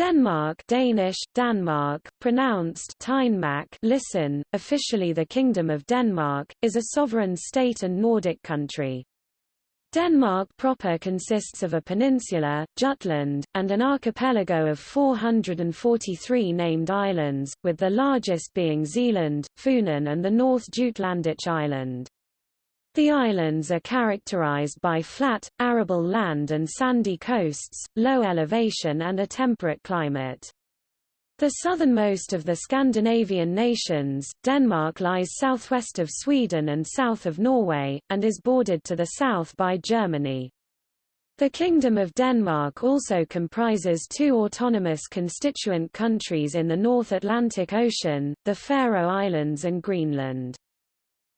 Denmark Danish, Danmark, pronounced Tynmak listen, officially the Kingdom of Denmark, is a sovereign state and Nordic country. Denmark proper consists of a peninsula, Jutland, and an archipelago of 443 named islands, with the largest being Zealand, Funen and the North Jutlandic Island. The islands are characterized by flat, arable land and sandy coasts, low elevation and a temperate climate. The southernmost of the Scandinavian nations, Denmark lies southwest of Sweden and south of Norway, and is bordered to the south by Germany. The Kingdom of Denmark also comprises two autonomous constituent countries in the North Atlantic Ocean, the Faroe Islands and Greenland.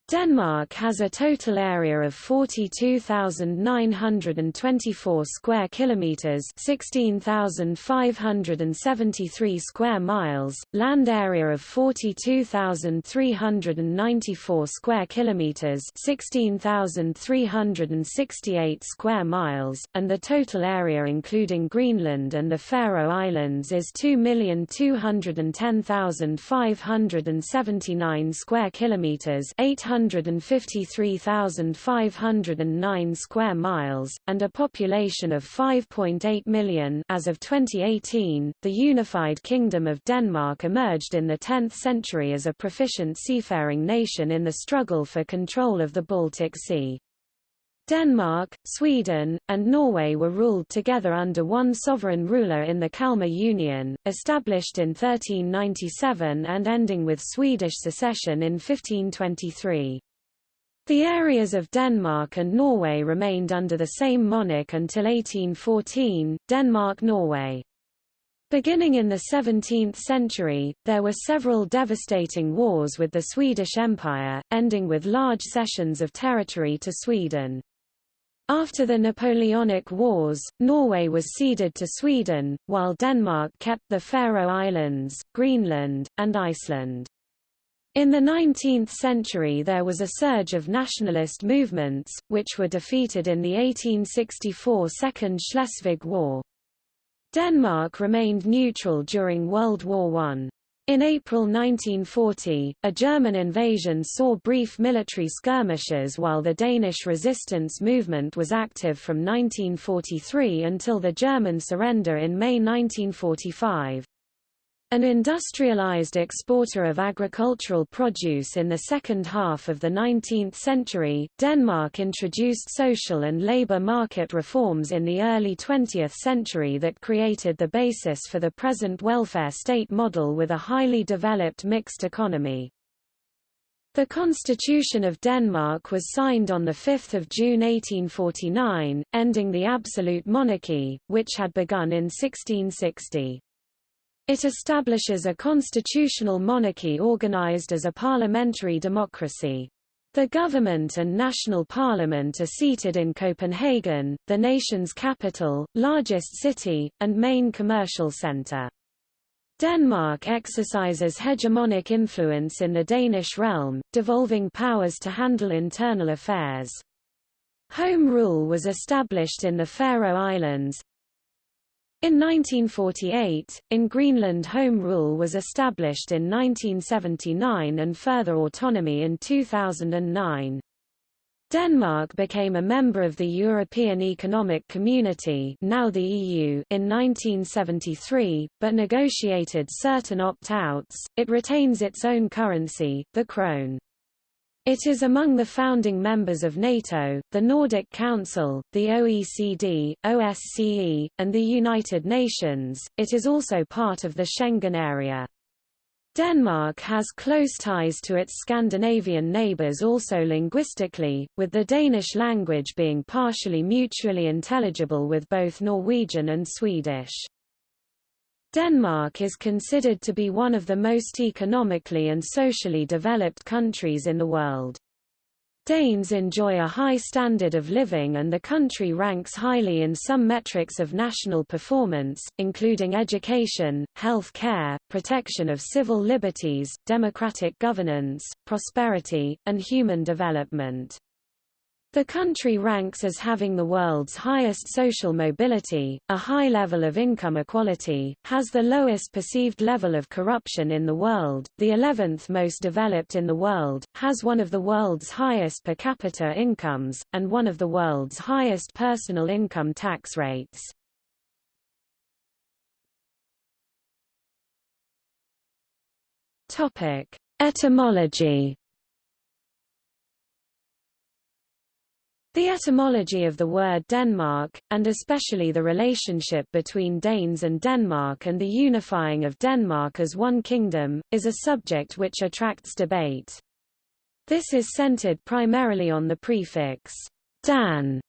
Denmark has a total area of 42,924 square kilometers, 16,573 square miles, land area of 42,394 square kilometers, 16,368 square miles, and the total area including Greenland and the Faroe Islands is 2,210,579 square kilometers, 800 153,509 square miles, and a population of 5.8 million as of 2018. The unified Kingdom of Denmark emerged in the 10th century as a proficient seafaring nation in the struggle for control of the Baltic Sea. Denmark, Sweden, and Norway were ruled together under one sovereign ruler in the Kalmar Union, established in 1397 and ending with Swedish secession in 1523. The areas of Denmark and Norway remained under the same monarch until 1814, Denmark-Norway. Beginning in the 17th century, there were several devastating wars with the Swedish Empire, ending with large cessions of territory to Sweden. After the Napoleonic Wars, Norway was ceded to Sweden, while Denmark kept the Faroe Islands, Greenland, and Iceland. In the 19th century there was a surge of nationalist movements, which were defeated in the 1864 Second Schleswig War. Denmark remained neutral during World War I. In April 1940, a German invasion saw brief military skirmishes while the Danish resistance movement was active from 1943 until the German surrender in May 1945. An industrialized exporter of agricultural produce in the second half of the 19th century, Denmark introduced social and labor market reforms in the early 20th century that created the basis for the present welfare state model with a highly developed mixed economy. The Constitution of Denmark was signed on 5 June 1849, ending the absolute monarchy, which had begun in 1660. It establishes a constitutional monarchy organized as a parliamentary democracy. The government and national parliament are seated in Copenhagen, the nation's capital, largest city, and main commercial center. Denmark exercises hegemonic influence in the Danish realm, devolving powers to handle internal affairs. Home rule was established in the Faroe Islands, in 1948, in Greenland Home Rule was established in 1979 and further autonomy in 2009. Denmark became a member of the European Economic Community now the EU in 1973, but negotiated certain opt-outs. It retains its own currency, the krone. It is among the founding members of NATO, the Nordic Council, the OECD, OSCE, and the United Nations. It is also part of the Schengen area. Denmark has close ties to its Scandinavian neighbours also linguistically, with the Danish language being partially mutually intelligible with both Norwegian and Swedish. Denmark is considered to be one of the most economically and socially developed countries in the world. Danes enjoy a high standard of living and the country ranks highly in some metrics of national performance, including education, health care, protection of civil liberties, democratic governance, prosperity, and human development. The country ranks as having the world's highest social mobility, a high level of income equality, has the lowest perceived level of corruption in the world, the 11th most developed in the world, has one of the world's highest per capita incomes, and one of the world's highest personal income tax rates. Etymology The etymology of the word Denmark, and especially the relationship between Danes and Denmark and the unifying of Denmark as one kingdom, is a subject which attracts debate. This is centered primarily on the prefix Dan,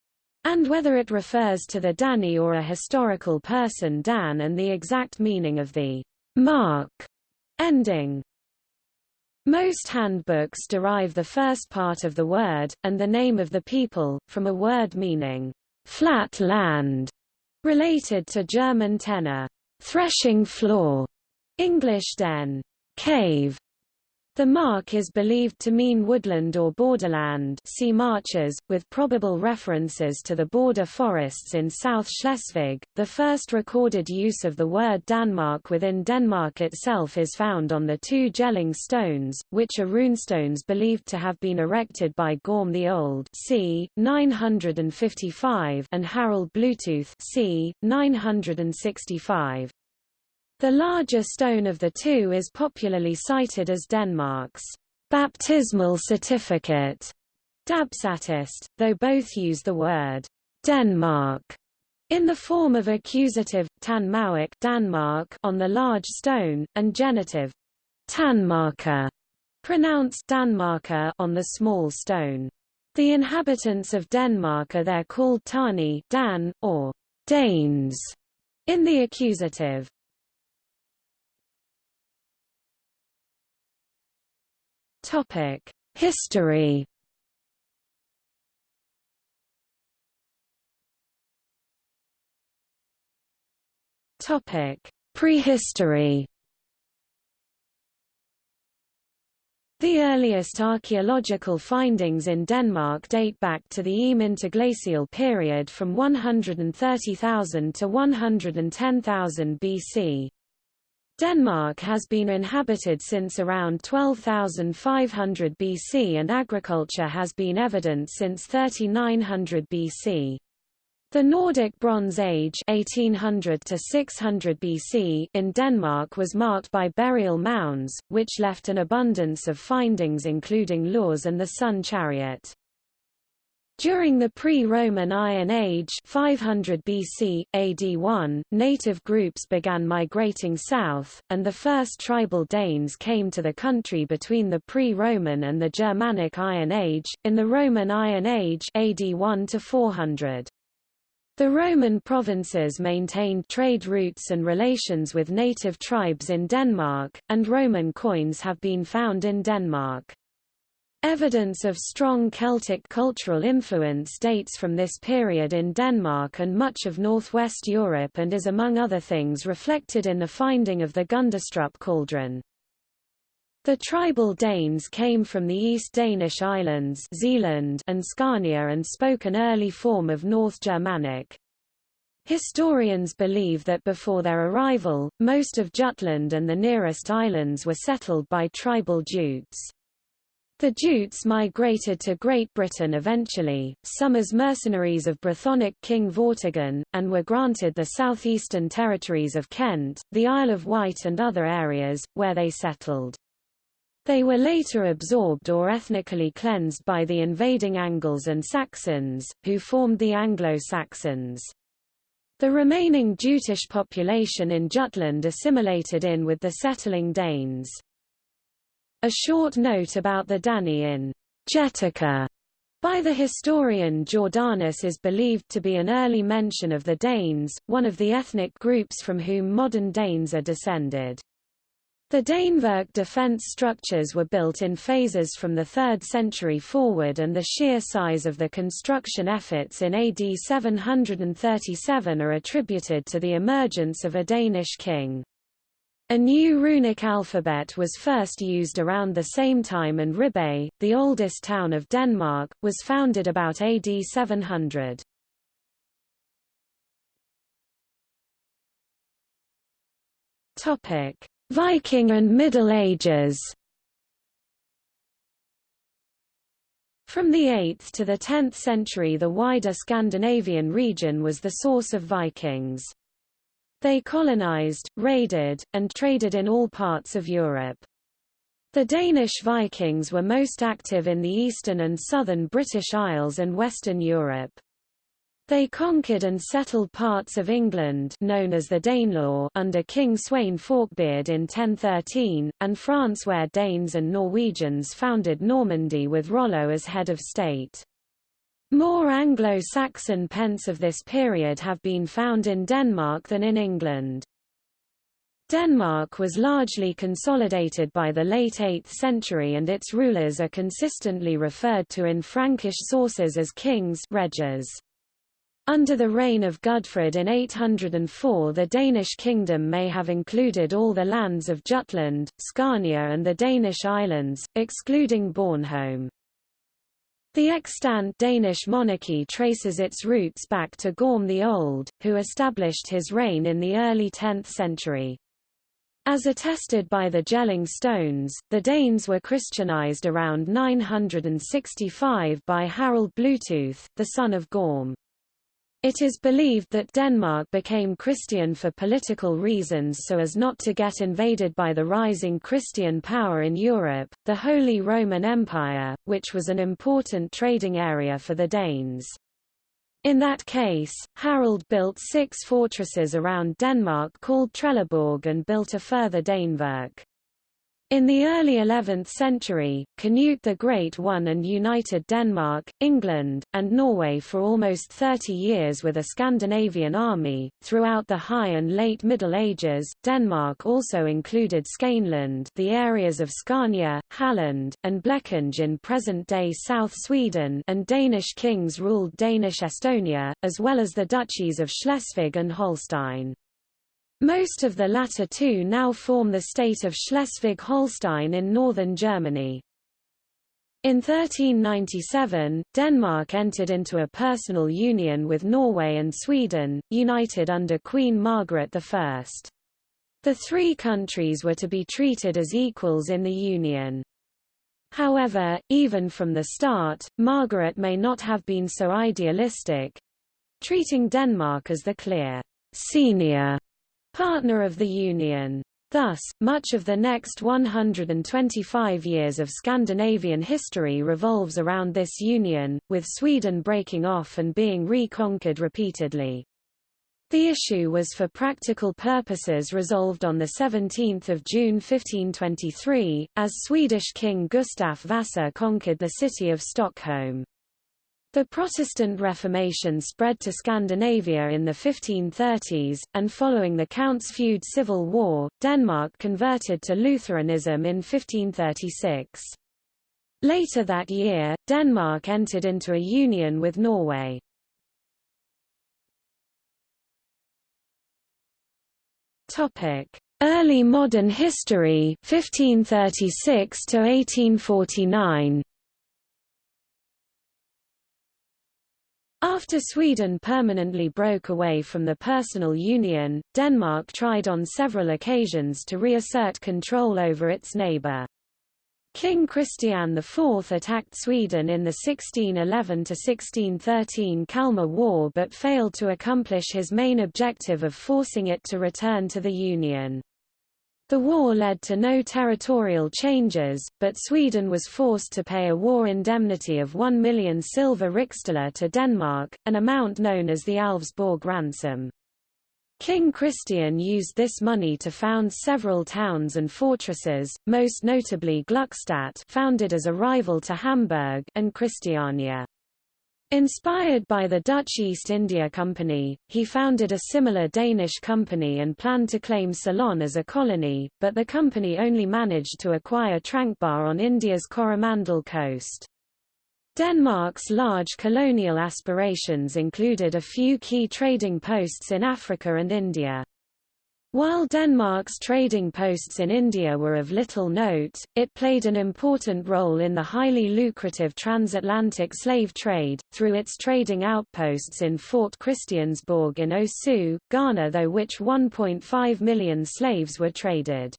and whether it refers to the Dani or a historical person Dan and the exact meaning of the mark ending. Most handbooks derive the first part of the word, and the name of the people, from a word meaning flat land, related to German tenor, threshing floor, English den, cave, the mark is believed to mean woodland or borderland see marches, with probable references to the border forests in South Schleswig. The first recorded use of the word Danmark within Denmark itself is found on the two Jelling stones, which are runestones believed to have been erected by Gorm the Old c. 955 and Harald Bluetooth c. 965. The larger stone of the two is popularly cited as Denmark's baptismal certificate, Dabsatist, though both use the word Denmark in the form of accusative, tan Danmark on the large stone, and genitive, Tanmarker, pronounced Danmarker on the small stone. The inhabitants of Denmark are there called Tani Dan, or Danes, in the accusative. Topic: History. Topic: Prehistory. The earliest archaeological findings in Denmark date back to the Eem interglacial period from 130,000 to 110,000 BC. Denmark has been inhabited since around 12,500 BC and agriculture has been evident since 3900 BC. The Nordic Bronze Age 1800 to 600 BC in Denmark was marked by burial mounds, which left an abundance of findings including Lurs and the Sun Chariot. During the pre-Roman Iron Age 500 BC, AD 1, native groups began migrating south, and the first tribal Danes came to the country between the pre-Roman and the Germanic Iron Age, in the Roman Iron Age AD 1 to 400. The Roman provinces maintained trade routes and relations with native tribes in Denmark, and Roman coins have been found in Denmark. Evidence of strong Celtic cultural influence dates from this period in Denmark and much of northwest Europe and is among other things reflected in the finding of the Gundestrup cauldron. The tribal Danes came from the East Danish islands Zealand and Scania and spoke an early form of North Germanic. Historians believe that before their arrival, most of Jutland and the nearest islands were settled by tribal Jutes. The Jutes migrated to Great Britain eventually, some as mercenaries of Brythonic King Vortigern, and were granted the southeastern territories of Kent, the Isle of Wight and other areas, where they settled. They were later absorbed or ethnically cleansed by the invading Angles and Saxons, who formed the Anglo-Saxons. The remaining Jutish population in Jutland assimilated in with the settling Danes. A short note about the Dani in Getica by the historian Jordanes is believed to be an early mention of the Danes, one of the ethnic groups from whom modern Danes are descended. The Danevirke defense structures were built in phases from the 3rd century forward and the sheer size of the construction efforts in AD 737 are attributed to the emergence of a Danish king. A new runic alphabet was first used around the same time and Ribe, the oldest town of Denmark, was founded about AD 700. Viking and Middle Ages From the 8th to the 10th century the wider Scandinavian region was the source of Vikings. They colonized, raided, and traded in all parts of Europe. The Danish Vikings were most active in the eastern and southern British Isles and Western Europe. They conquered and settled parts of England known as the Danelaw under King Sweyn Forkbeard in 1013, and France where Danes and Norwegians founded Normandy with Rollo as head of state. More Anglo-Saxon pence of this period have been found in Denmark than in England. Denmark was largely consolidated by the late 8th century and its rulers are consistently referred to in Frankish sources as kings reges. Under the reign of Gudfred in 804 the Danish kingdom may have included all the lands of Jutland, Scania and the Danish islands, excluding Bornholm. The extant Danish monarchy traces its roots back to Gorm the Old, who established his reign in the early 10th century. As attested by the Jelling stones, the Danes were Christianized around 965 by Harald Bluetooth, the son of Gorm. It is believed that Denmark became Christian for political reasons so as not to get invaded by the rising Christian power in Europe, the Holy Roman Empire, which was an important trading area for the Danes. In that case, Harald built six fortresses around Denmark called Trelleborg and built a further Danevirke. In the early 11th century, Canute the Great won and united Denmark, England, and Norway for almost 30 years with a Scandinavian army. Throughout the High and Late Middle Ages, Denmark also included Skaneland, the areas of Scania, Halland, and Blekinge in present-day South Sweden, and Danish kings ruled Danish Estonia, as well as the duchies of Schleswig and Holstein. Most of the latter two now form the state of Schleswig-Holstein in northern Germany. In 1397, Denmark entered into a personal union with Norway and Sweden, united under Queen Margaret I. The three countries were to be treated as equals in the union. However, even from the start, Margaret may not have been so idealistic—treating Denmark as the clear senior partner of the Union. Thus, much of the next 125 years of Scandinavian history revolves around this union, with Sweden breaking off and being reconquered repeatedly. The issue was for practical purposes resolved on 17 June 1523, as Swedish King Gustaf Vasa conquered the city of Stockholm. The Protestant Reformation spread to Scandinavia in the 1530s, and following the Counts Feud Civil War, Denmark converted to Lutheranism in 1536. Later that year, Denmark entered into a union with Norway. Early modern history 1536 to 1849 After Sweden permanently broke away from the personal union, Denmark tried on several occasions to reassert control over its neighbour. King Christian IV attacked Sweden in the 1611–1613 Kalmar War but failed to accomplish his main objective of forcing it to return to the Union. The war led to no territorial changes, but Sweden was forced to pay a war indemnity of 1 million silver riksdaler to Denmark, an amount known as the Alvsborg ransom. King Christian used this money to found several towns and fortresses, most notably Gluckstadt founded as a rival to Hamburg and Christiania. Inspired by the Dutch East India Company, he founded a similar Danish company and planned to claim Ceylon as a colony, but the company only managed to acquire Tranquebar on India's Coromandel coast. Denmark's large colonial aspirations included a few key trading posts in Africa and India. While Denmark's trading posts in India were of little note, it played an important role in the highly lucrative transatlantic slave trade, through its trading outposts in Fort Christiansborg in Osu, Ghana though which 1.5 million slaves were traded.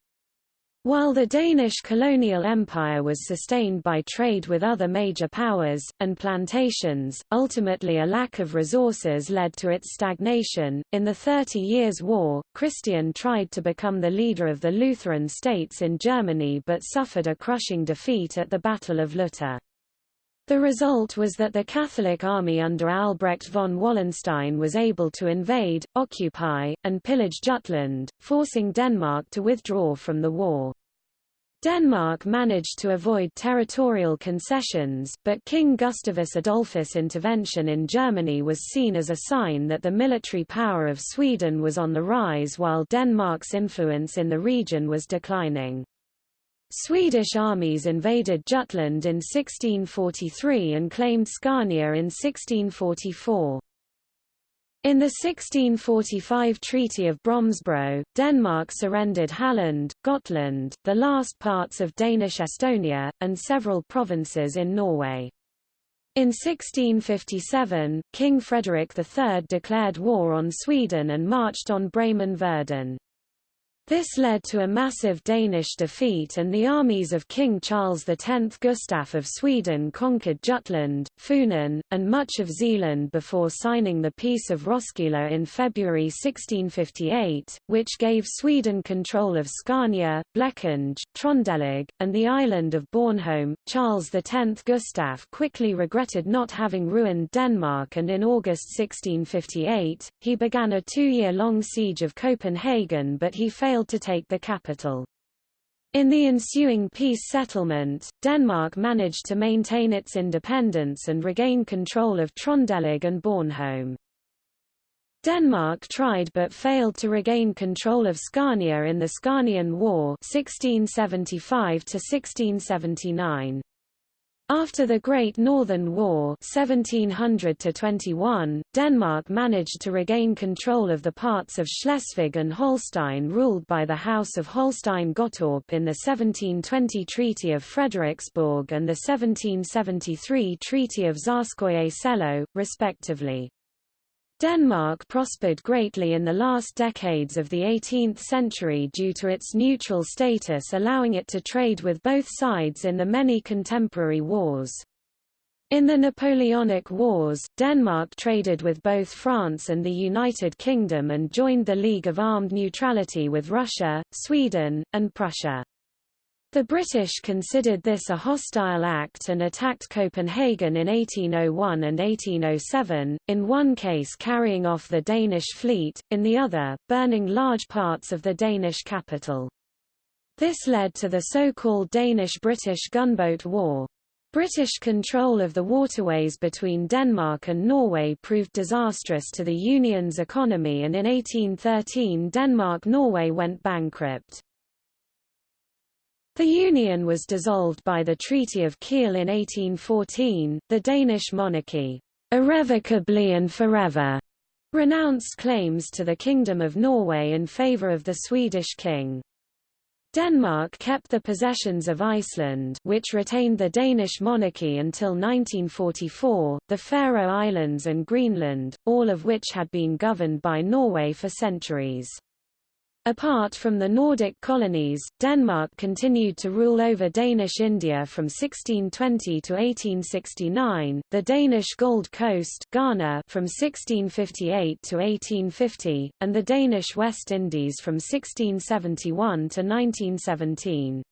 While the Danish colonial empire was sustained by trade with other major powers, and plantations, ultimately a lack of resources led to its stagnation. In the Thirty Years' War, Christian tried to become the leader of the Lutheran states in Germany but suffered a crushing defeat at the Battle of Lutter. The result was that the Catholic army under Albrecht von Wallenstein was able to invade, occupy, and pillage Jutland, forcing Denmark to withdraw from the war. Denmark managed to avoid territorial concessions, but King Gustavus Adolphus' intervention in Germany was seen as a sign that the military power of Sweden was on the rise while Denmark's influence in the region was declining. Swedish armies invaded Jutland in 1643 and claimed Scania in 1644. In the 1645 Treaty of Brömsebro, Denmark surrendered Halland, Gotland, the last parts of Danish Estonia, and several provinces in Norway. In 1657, King Frederick III declared war on Sweden and marched on Bremen-Verden. This led to a massive Danish defeat and the armies of King Charles X Gustaf of Sweden conquered Jutland, Funen, and much of Zealand before signing the Peace of Roskilde in February 1658, which gave Sweden control of Scania, Blekinge, Trondelag, and the island of Bornholm. Charles X Gustaf quickly regretted not having ruined Denmark and in August 1658, he began a two-year-long siege of Copenhagen but he failed failed to take the capital. In the ensuing peace settlement, Denmark managed to maintain its independence and regain control of Trondelag and Bornholm. Denmark tried but failed to regain control of Scania in the Scanian War 1675 -1679. After the Great Northern War 1700 Denmark managed to regain control of the parts of Schleswig and Holstein ruled by the House of Holstein-Gottorp in the 1720 Treaty of Frederiksborg and the 1773 Treaty of Tsarskoye Selo, respectively. Denmark prospered greatly in the last decades of the 18th century due to its neutral status allowing it to trade with both sides in the many contemporary wars. In the Napoleonic Wars, Denmark traded with both France and the United Kingdom and joined the League of Armed Neutrality with Russia, Sweden, and Prussia. The British considered this a hostile act and attacked Copenhagen in 1801 and 1807, in one case carrying off the Danish fleet, in the other, burning large parts of the Danish capital. This led to the so-called Danish-British gunboat war. British control of the waterways between Denmark and Norway proved disastrous to the Union's economy and in 1813 Denmark-Norway went bankrupt. The Union was dissolved by the Treaty of Kiel in 1814. The Danish monarchy, irrevocably and forever, renounced claims to the Kingdom of Norway in favour of the Swedish king. Denmark kept the possessions of Iceland which retained the Danish monarchy until 1944, the Faroe Islands and Greenland, all of which had been governed by Norway for centuries. Apart from the Nordic colonies, Denmark continued to rule over Danish India from 1620 to 1869, the Danish Gold Coast Ghana from 1658 to 1850, and the Danish West Indies from 1671 to 1917.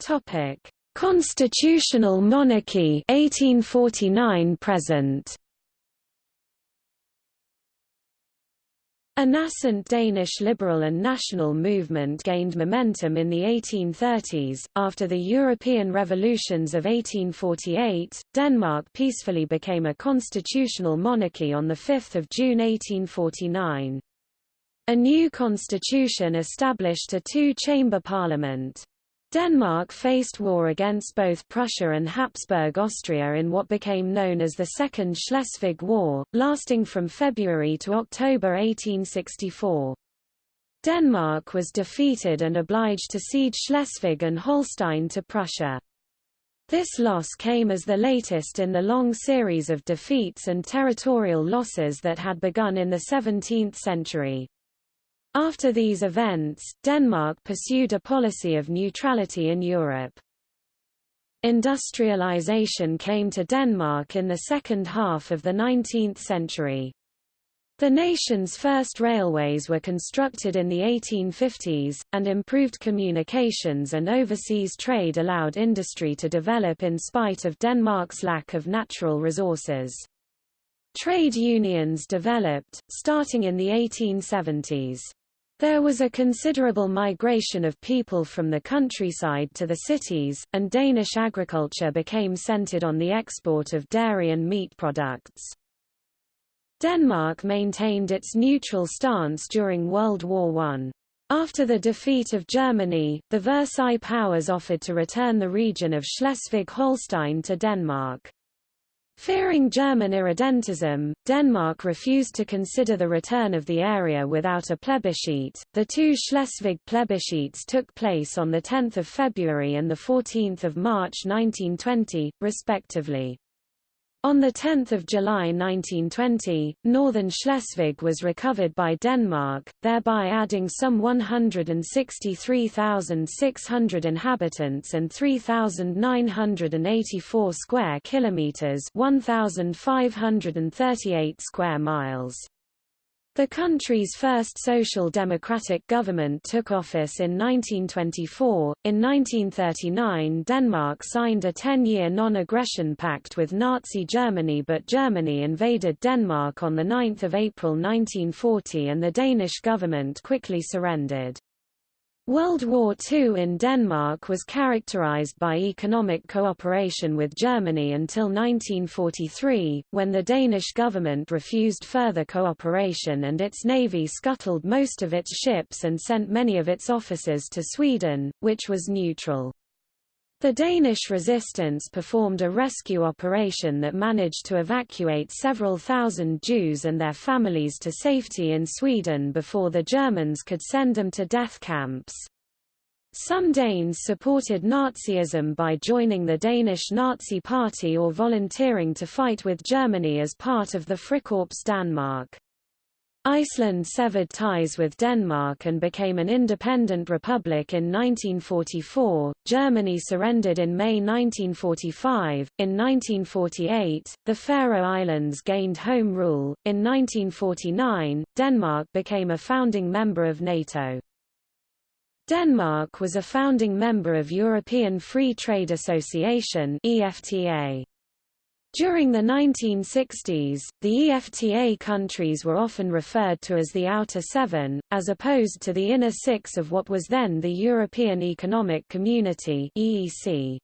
Topic: Constitutional monarchy 1849 present. A nascent Danish liberal and national movement gained momentum in the 1830s. After the European revolutions of 1848, Denmark peacefully became a constitutional monarchy on 5 June 1849. A new constitution established a two-chamber parliament. Denmark faced war against both Prussia and Habsburg Austria in what became known as the Second Schleswig War, lasting from February to October 1864. Denmark was defeated and obliged to cede Schleswig and Holstein to Prussia. This loss came as the latest in the long series of defeats and territorial losses that had begun in the 17th century. After these events, Denmark pursued a policy of neutrality in Europe. Industrialization came to Denmark in the second half of the 19th century. The nation's first railways were constructed in the 1850s, and improved communications and overseas trade allowed industry to develop in spite of Denmark's lack of natural resources. Trade unions developed, starting in the 1870s. There was a considerable migration of people from the countryside to the cities, and Danish agriculture became centered on the export of dairy and meat products. Denmark maintained its neutral stance during World War I. After the defeat of Germany, the Versailles powers offered to return the region of Schleswig-Holstein to Denmark. Fearing German irredentism, Denmark refused to consider the return of the area without a plebiscite. The two Schleswig plebiscites took place on 10 February and 14 March 1920, respectively. On 10 July 1920, northern Schleswig was recovered by Denmark, thereby adding some 163,600 inhabitants and 3,984 square kilometers, 1,538 square miles. The country's first social democratic government took office in 1924. In 1939, Denmark signed a 10 year non aggression pact with Nazi Germany, but Germany invaded Denmark on 9 April 1940 and the Danish government quickly surrendered. World War II in Denmark was characterized by economic cooperation with Germany until 1943, when the Danish government refused further cooperation and its navy scuttled most of its ships and sent many of its officers to Sweden, which was neutral. The Danish resistance performed a rescue operation that managed to evacuate several thousand Jews and their families to safety in Sweden before the Germans could send them to death camps. Some Danes supported Nazism by joining the Danish Nazi Party or volunteering to fight with Germany as part of the Frikorps Danmark. Iceland severed ties with Denmark and became an independent republic in 1944. Germany surrendered in May 1945. In 1948, the Faroe Islands gained home rule. In 1949, Denmark became a founding member of NATO. Denmark was a founding member of European Free Trade Association (EFTA). During the 1960s, the EFTA countries were often referred to as the Outer Seven, as opposed to the Inner Six of what was then the European Economic Community EEC.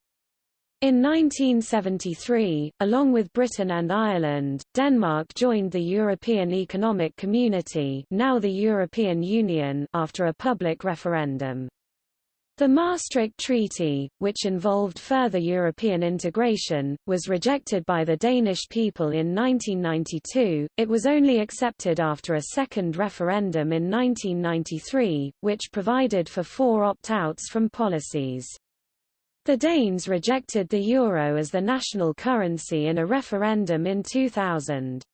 In 1973, along with Britain and Ireland, Denmark joined the European Economic Community now the European Union after a public referendum. The Maastricht Treaty, which involved further European integration, was rejected by the Danish people in 1992. It was only accepted after a second referendum in 1993, which provided for four opt-outs from policies. The Danes rejected the euro as the national currency in a referendum in 2000.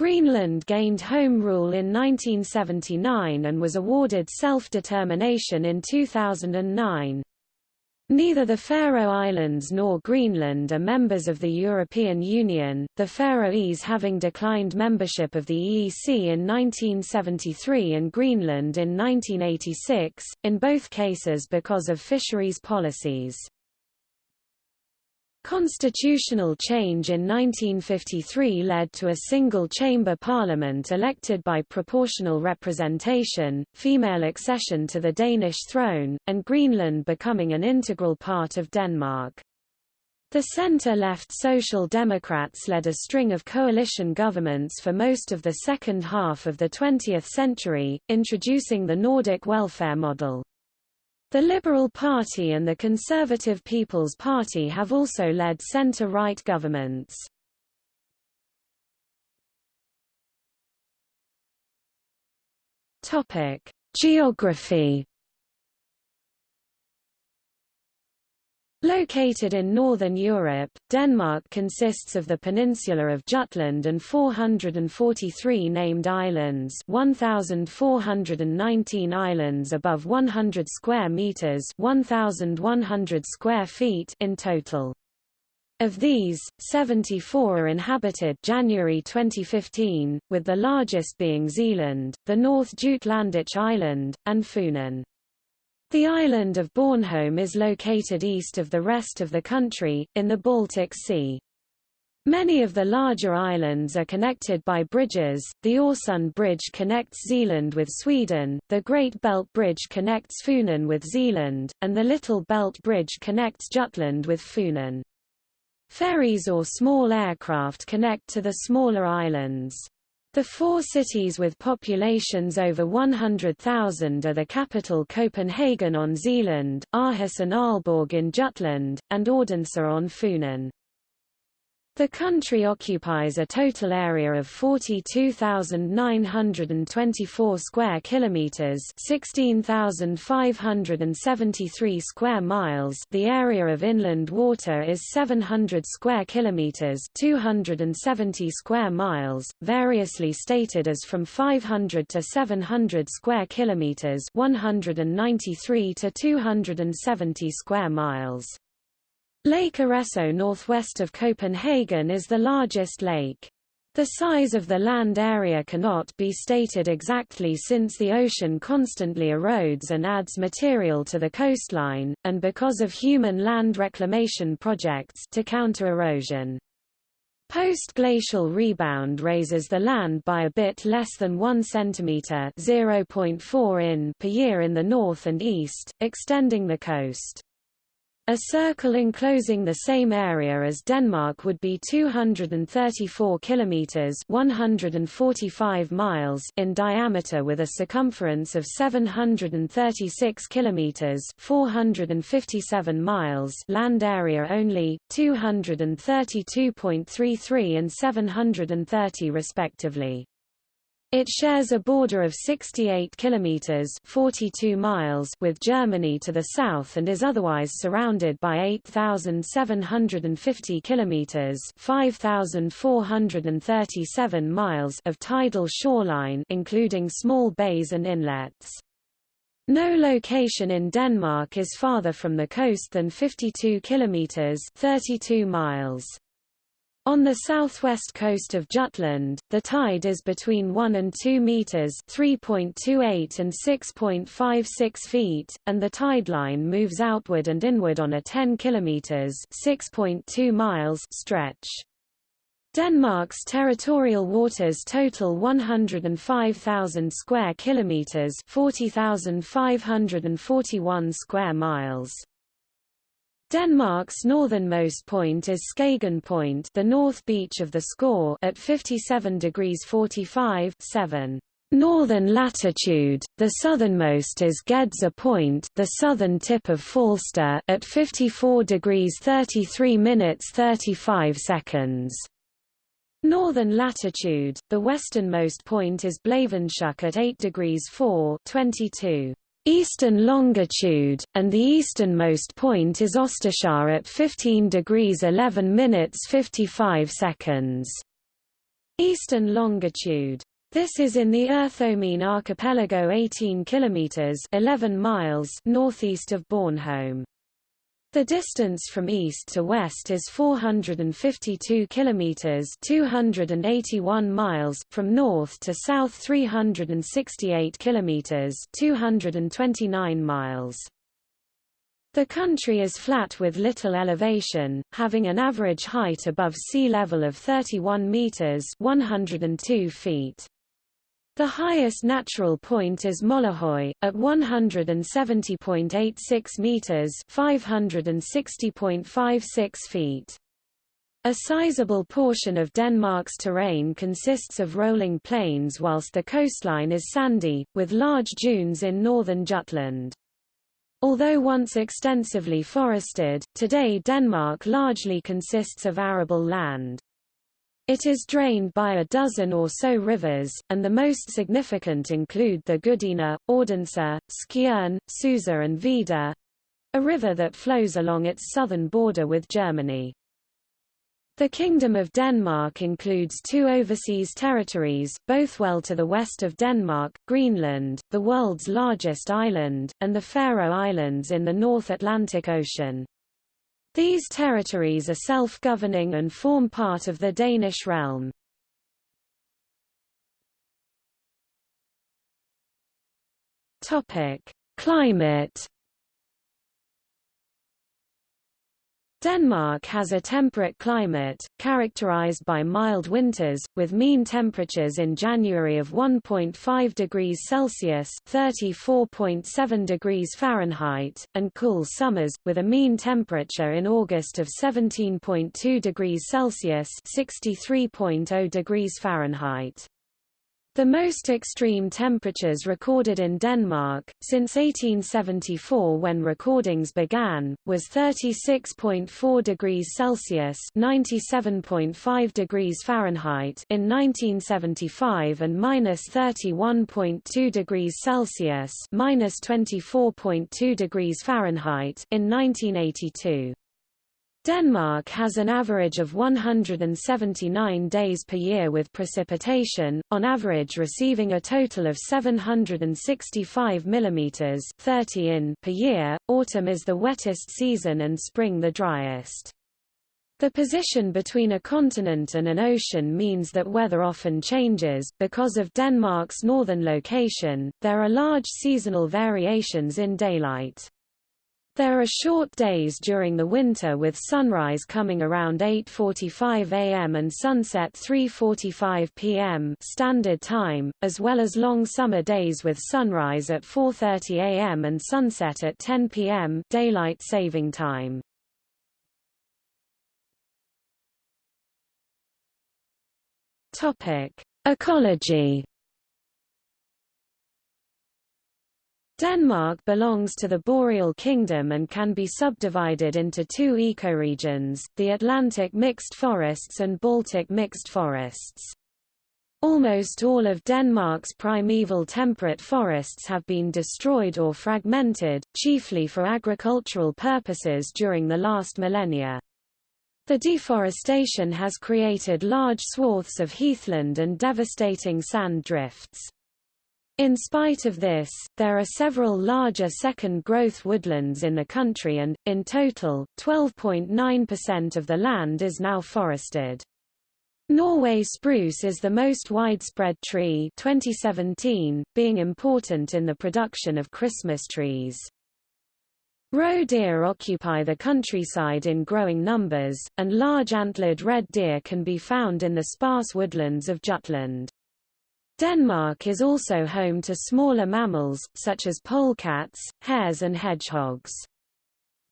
Greenland gained Home Rule in 1979 and was awarded self-determination in 2009. Neither the Faroe Islands nor Greenland are members of the European Union, the Faroese having declined membership of the EEC in 1973 and Greenland in 1986, in both cases because of fisheries policies. Constitutional change in 1953 led to a single-chamber parliament elected by proportional representation, female accession to the Danish throne, and Greenland becoming an integral part of Denmark. The center-left Social Democrats led a string of coalition governments for most of the second half of the 20th century, introducing the Nordic welfare model. The Liberal Party and the Conservative People's Party have also led centre-right governments. Topic: Geography Located in northern Europe, Denmark consists of the peninsula of Jutland and 443 named islands 1,419 islands above 100 square metres 1,100 square feet in total. Of these, 74 are inhabited January 2015, with the largest being Zealand, the North Jutlandic Island, and Funen. The island of Bornholm is located east of the rest of the country, in the Baltic Sea. Many of the larger islands are connected by bridges, the Øresund Bridge connects Zealand with Sweden, the Great Belt Bridge connects Funen with Zealand, and the Little Belt Bridge connects Jutland with Funen. Ferries or small aircraft connect to the smaller islands. The four cities with populations over 100,000 are the capital Copenhagen on Zealand, Aarhus and Aalborg in Jutland, and Odense on Funen. The country occupies a total area of 42,924 square kilometers, 16,573 square miles. The area of inland water is 700 square kilometers, 270 square miles, variously stated as from 500 to 700 square kilometers, 193 to 270 square miles. Lake Arresø northwest of Copenhagen is the largest lake. The size of the land area cannot be stated exactly since the ocean constantly erodes and adds material to the coastline, and because of human land reclamation projects to counter erosion. Post-glacial rebound raises the land by a bit less than 1 cm (0.4 in) per year in the north and east, extending the coast. A circle enclosing the same area as Denmark would be 234 kilometers (145 miles) in diameter with a circumference of 736 kilometers (457 miles) land area only, 232.33 and 730 respectively. It shares a border of 68 kilometers (42 miles) with Germany to the south and is otherwise surrounded by 8750 kilometers (5437 miles) of tidal shoreline including small bays and inlets. No location in Denmark is farther from the coast than 52 kilometers (32 miles). On the southwest coast of Jutland, the tide is between 1 and 2 meters (3.28 and 6.56 feet), and the tideline moves outward and inward on a 10 kilometers (6.2 miles) stretch. Denmark's territorial waters total 105,000 square kilometers (40,541 square miles). Denmark's northernmost point is Skagen Point the north beach of the Skaw at 57 degrees 45 7 northern latitude, the southernmost is Gedser Point the southern tip of Falster at 54 degrees 33 minutes 35 seconds. Northern latitude, the westernmost point is Blåvandshuk at 8 degrees 4 22 eastern longitude, and the easternmost point is Osterskær at 15 degrees 11 minutes 55 seconds. Eastern longitude. This is in the Ertholmene archipelago 18 kilometers 11 miles northeast of Bornholm. The distance from east to west is 452 kilometers, 281 miles from north to south 368 kilometers, 229 miles. The country is flat with little elevation, having an average height above sea level of 31 meters, 102 feet. The highest natural point is Møllehøj, at 170.86 meters (560.56 feet). A sizable portion of Denmark's terrain consists of rolling plains whilst the coastline is sandy, with large dunes in northern Jutland. Although once extensively forested, today Denmark largely consists of arable land. It is drained by a dozen or so rivers, and the most significant include the Gudenå, Odense, Skjern, Susa and Vida, a river that flows along its southern border with Germany. The Kingdom of Denmark includes two overseas territories, both well to the west of Denmark, Greenland, the world's largest island, and the Faroe Islands in the North Atlantic Ocean. These territories are self-governing and form part of the Danish realm. Topic: Climate Denmark has a temperate climate, characterized by mild winters, with mean temperatures in January of 1.5 degrees Celsius (34.7 degrees Fahrenheit), and cool summers, with a mean temperature in August of 17.2 degrees Celsius (63.0 degrees Fahrenheit). The most extreme temperatures recorded in Denmark, since 1874 when recordings began, was 36.4 degrees Celsius (97.5 degrees Fahrenheit) in 1975 and minus 31.2 degrees Celsius (minus 24.2 degrees Fahrenheit) in 1982. Denmark has an average of 179 days per year with precipitation, on average receiving a total of 765 mm 30 in per year. Autumn is the wettest season and spring the driest. The position between a continent and an ocean means that weather often changes. Because of Denmark's northern location, there are large seasonal variations in daylight. There are short days during the winter with sunrise coming around 8.45 am and sunset 3.45 pm standard time, as well as long summer days with sunrise at 4.30 am and sunset at 10 pm daylight saving time. Ecology Denmark belongs to the Boreal Kingdom and can be subdivided into two ecoregions, the Atlantic mixed forests and Baltic mixed forests. Almost all of Denmark's primeval temperate forests have been destroyed or fragmented, chiefly for agricultural purposes during the last millennia. The deforestation has created large swaths of heathland and devastating sand drifts. In spite of this, there are several larger second-growth woodlands in the country and, in total, 12.9% of the land is now forested. Norway spruce is the most widespread tree 2017, being important in the production of Christmas trees. Roe deer occupy the countryside in growing numbers, and large antlered red deer can be found in the sparse woodlands of Jutland. Denmark is also home to smaller mammals, such as polecats, hares and hedgehogs.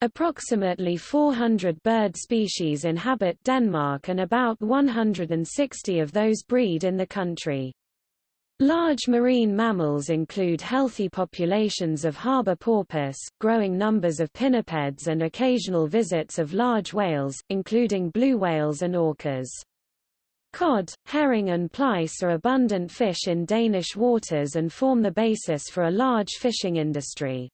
Approximately 400 bird species inhabit Denmark and about 160 of those breed in the country. Large marine mammals include healthy populations of harbor porpoise, growing numbers of pinnipeds and occasional visits of large whales, including blue whales and orcas. Cod, herring and plaice are abundant fish in Danish waters and form the basis for a large fishing industry.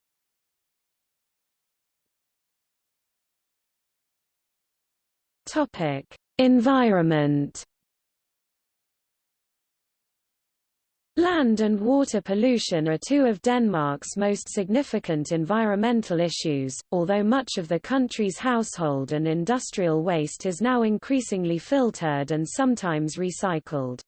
Topic: Environment Land and water pollution are two of Denmark's most significant environmental issues, although much of the country's household and industrial waste is now increasingly filtered and sometimes recycled.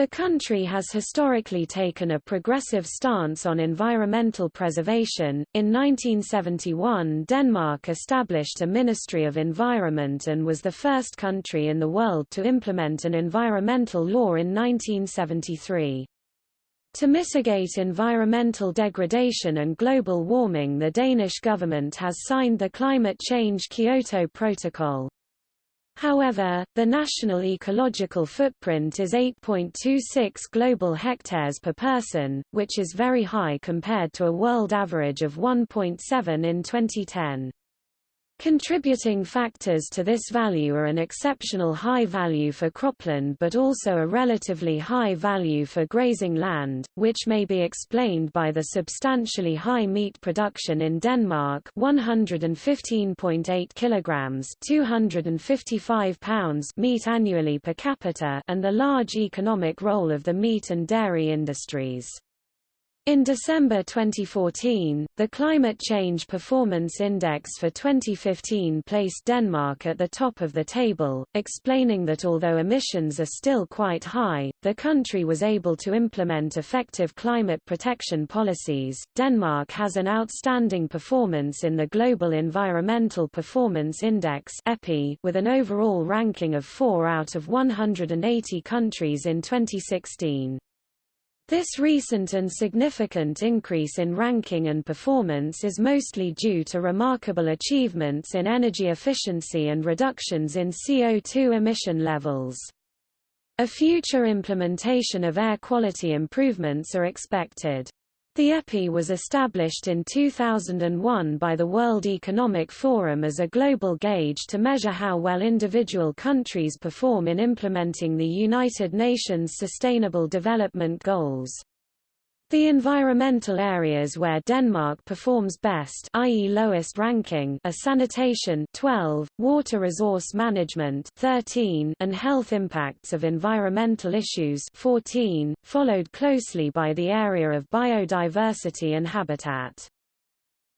The country has historically taken a progressive stance on environmental preservation. In 1971, Denmark established a Ministry of Environment and was the first country in the world to implement an environmental law in 1973. To mitigate environmental degradation and global warming the Danish government has signed the Climate Change Kyoto Protocol. However, the national ecological footprint is 8.26 global hectares per person, which is very high compared to a world average of 1.7 in 2010. Contributing factors to this value are an exceptional high value for cropland but also a relatively high value for grazing land, which may be explained by the substantially high meat production in Denmark 115.8 kilograms 255 pounds meat annually per capita and the large economic role of the meat and dairy industries. In December 2014, the Climate Change Performance Index for 2015 placed Denmark at the top of the table, explaining that although emissions are still quite high, the country was able to implement effective climate protection policies. Denmark has an outstanding performance in the Global Environmental Performance Index (EPI) with an overall ranking of 4 out of 180 countries in 2016. This recent and significant increase in ranking and performance is mostly due to remarkable achievements in energy efficiency and reductions in CO2 emission levels. A future implementation of air quality improvements are expected. The EPI was established in 2001 by the World Economic Forum as a global gauge to measure how well individual countries perform in implementing the United Nations Sustainable Development Goals. The environmental areas where Denmark performs best i.e. lowest ranking are sanitation 12, water resource management 13, and health impacts of environmental issues 14, followed closely by the area of biodiversity and habitat.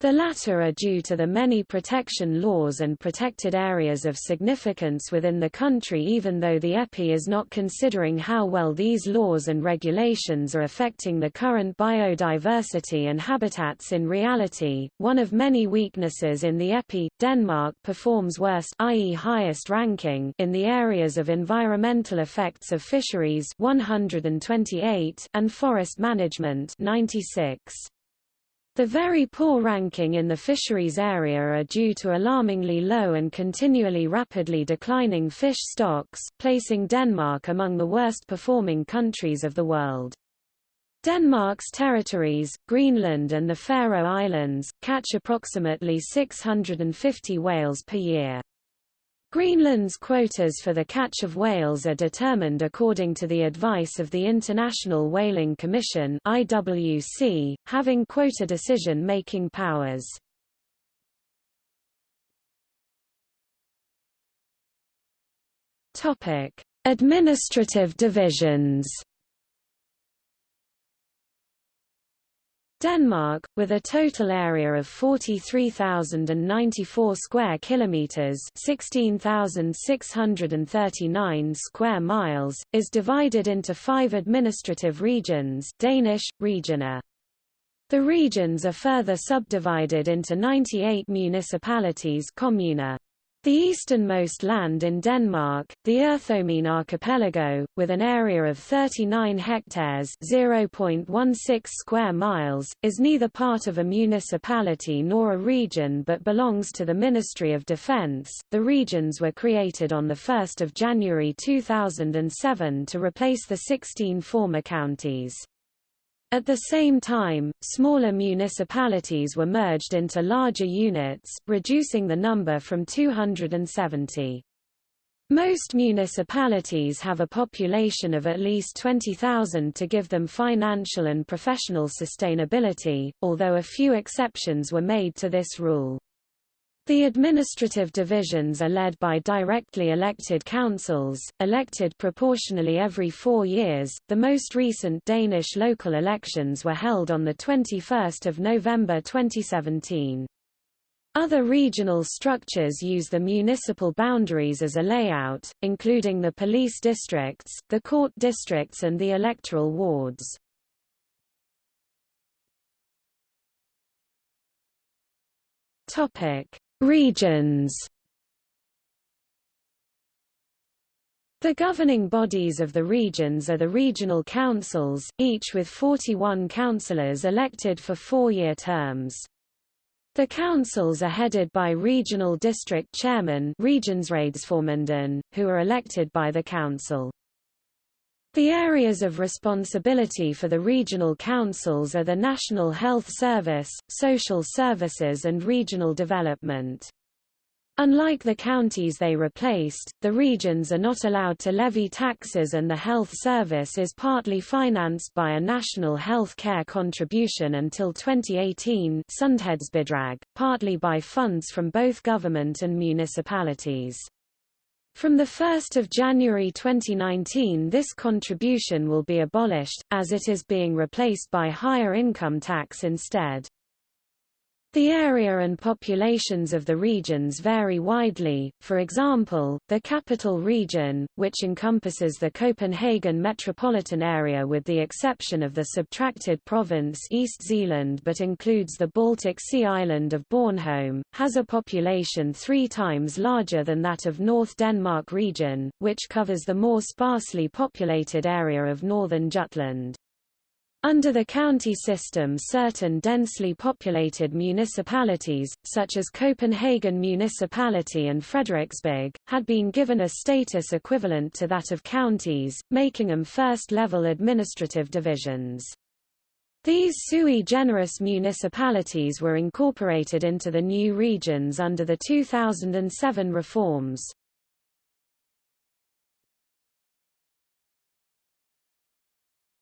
The latter are due to the many protection laws and protected areas of significance within the country even though the EPI is not considering how well these laws and regulations are affecting the current biodiversity and habitats in reality. One of many weaknesses in the EPI, Denmark performs worst i.e. highest ranking in the areas of environmental effects of fisheries 128 and forest management 96. The very poor ranking in the fisheries area are due to alarmingly low and continually rapidly declining fish stocks, placing Denmark among the worst performing countries of the world. Denmark's territories, Greenland and the Faroe Islands, catch approximately 650 whales per year. Greenland's quotas for the catch of whales are determined according to the advice of the International Whaling Commission IWC, having quota decision-making powers. Administrative divisions Denmark, with a total area of 43,094 square kilometers, 16,639 square miles, is divided into 5 administrative regions, Danish regioner. The regions are further subdivided into 98 municipalities, kommuner. The easternmost land in Denmark, the Ertholmene archipelago, with an area of 39 hectares (0.16 square miles), is neither part of a municipality nor a region but belongs to the Ministry of Defense. The regions were created on the 1st of January 2007 to replace the 16 former counties. At the same time, smaller municipalities were merged into larger units, reducing the number from 270. Most municipalities have a population of at least 20,000 to give them financial and professional sustainability, although a few exceptions were made to this rule. The administrative divisions are led by directly elected councils, elected proportionally every four years. The most recent Danish local elections were held on 21 November 2017. Other regional structures use the municipal boundaries as a layout, including the police districts, the court districts and the electoral wards. Topic: Regions The governing bodies of the regions are the regional councils, each with 41 councillors elected for four-year terms. The councils are headed by regional district chairmen who are elected by the council. The areas of responsibility for the regional councils are the National Health Service, Social Services and Regional Development. Unlike the counties they replaced, the regions are not allowed to levy taxes and the health service is partly financed by a national health care contribution until 2018 partly by funds from both government and municipalities. From 1 January 2019 this contribution will be abolished, as it is being replaced by higher income tax instead. The area and populations of the regions vary widely, for example, the capital region, which encompasses the Copenhagen metropolitan area with the exception of the subtracted province East Zealand but includes the Baltic Sea island of Bornholm, has a population three times larger than that of North Denmark region, which covers the more sparsely populated area of northern Jutland. Under the county system certain densely populated municipalities, such as Copenhagen Municipality and Frederiksberg, had been given a status equivalent to that of counties, making them first-level administrative divisions. These sui generis municipalities were incorporated into the new regions under the 2007 reforms.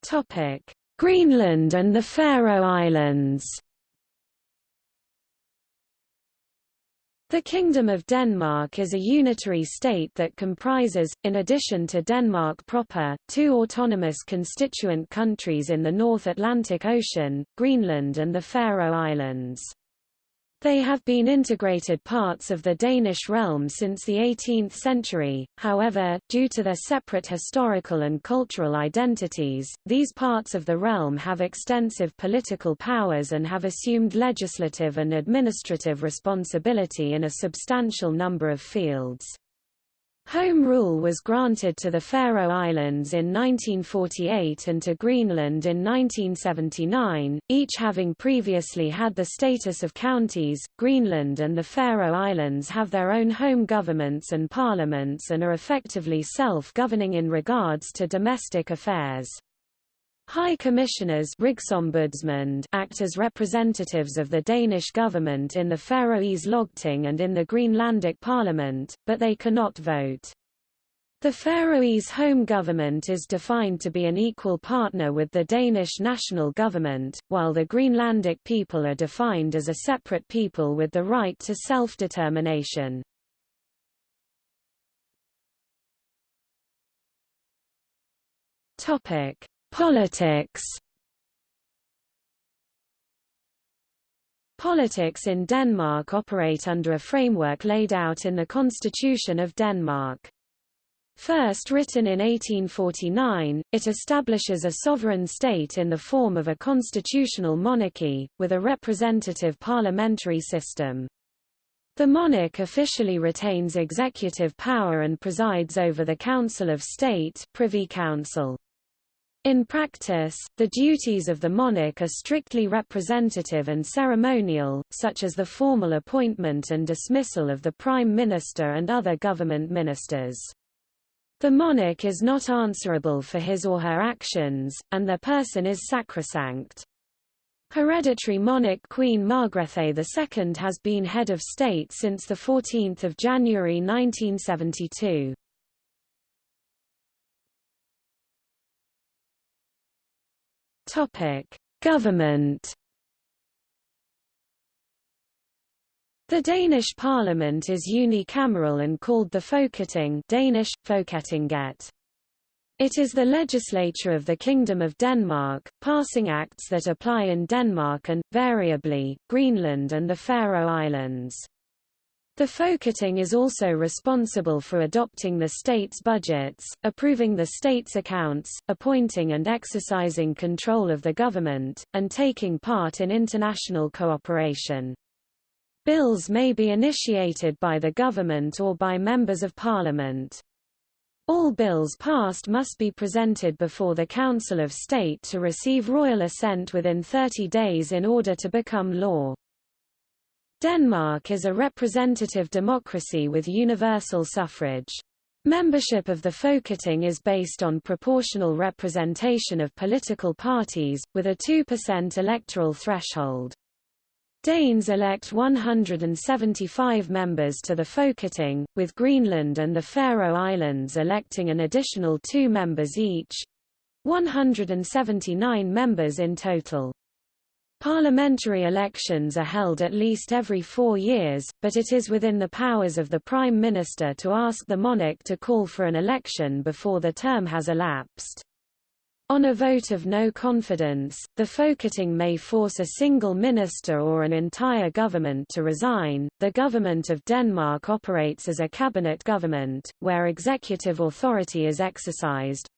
Topic Greenland and the Faroe Islands The Kingdom of Denmark is a unitary state that comprises, in addition to Denmark proper, two autonomous constituent countries in the North Atlantic Ocean, Greenland and the Faroe Islands. They have been integrated parts of the Danish realm since the 18th century, however, due to their separate historical and cultural identities, these parts of the realm have extensive political powers and have assumed legislative and administrative responsibility in a substantial number of fields. Home rule was granted to the Faroe Islands in 1948 and to Greenland in 1979, each having previously had the status of counties. Greenland and the Faroe Islands have their own home governments and parliaments and are effectively self-governing in regards to domestic affairs. High Commissioners act as representatives of the Danish government in the Faroese Lagting and in the Greenlandic Parliament, but they cannot vote. The Faroese home government is defined to be an equal partner with the Danish national government, while the Greenlandic people are defined as a separate people with the right to self-determination. Politics Politics in Denmark operate under a framework laid out in the Constitution of Denmark. First written in 1849, it establishes a sovereign state in the form of a constitutional monarchy, with a representative parliamentary system. The monarch officially retains executive power and presides over the Council of State Privy Council. In practice, the duties of the monarch are strictly representative and ceremonial, such as the formal appointment and dismissal of the prime minister and other government ministers. The monarch is not answerable for his or her actions, and their person is sacrosanct. Hereditary monarch Queen Margrethe II has been head of state since 14 January 1972. Topic: Government. The Danish parliament is unicameral and called the Folketing Danish, Folketinget. It is the legislature of the Kingdom of Denmark, passing acts that apply in Denmark and, variably, Greenland and the Faroe Islands. The Folketing is also responsible for adopting the state's budgets, approving the state's accounts, appointing and exercising control of the government, and taking part in international cooperation. Bills may be initiated by the government or by members of parliament. All bills passed must be presented before the Council of State to receive royal assent within 30 days in order to become law. Denmark is a representative democracy with universal suffrage. Membership of the Folketing is based on proportional representation of political parties, with a 2% electoral threshold. Danes elect 175 members to the Folketing, with Greenland and the Faroe Islands electing an additional two members each—179 members in total. Parliamentary elections are held at least every four years, but it is within the powers of the Prime Minister to ask the monarch to call for an election before the term has elapsed. On a vote of no confidence, the Folketing may force a single minister or an entire government to resign. The Government of Denmark operates as a cabinet government, where executive authority is exercised,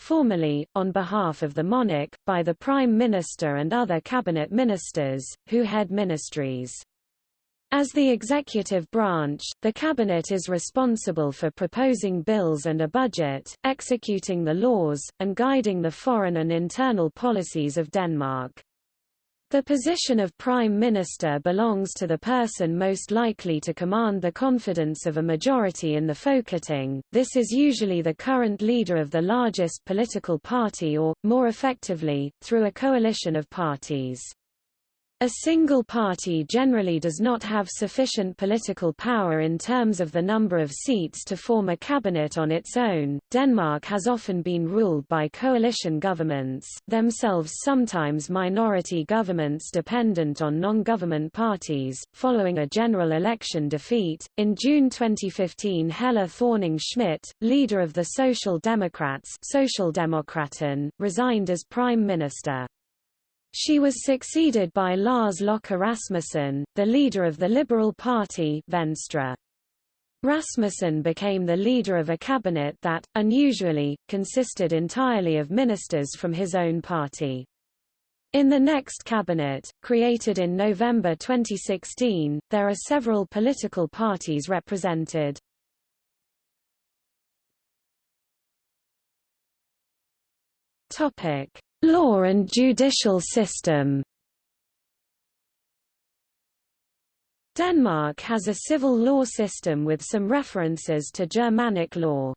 formally, on behalf of the monarch, by the Prime Minister and other cabinet ministers, who head ministries. As the executive branch, the cabinet is responsible for proposing bills and a budget, executing the laws, and guiding the foreign and internal policies of Denmark. The position of Prime Minister belongs to the person most likely to command the confidence of a majority in the Folketing, this is usually the current leader of the largest political party or, more effectively, through a coalition of parties. A single party generally does not have sufficient political power in terms of the number of seats to form a cabinet on its own. Denmark has often been ruled by coalition governments, themselves sometimes minority governments dependent on non-government parties. Following a general election defeat, in June 2015 Helle Thorning-Schmidt, leader of the Social Democrats, resigned as prime minister. She was succeeded by Lars Løkke Rasmussen, the leader of the Liberal Party Venstre. Rasmussen became the leader of a cabinet that, unusually, consisted entirely of ministers from his own party. In the next cabinet, created in November 2016, there are several political parties represented. Topic: Law and judicial system Denmark has a civil law system with some references to Germanic law.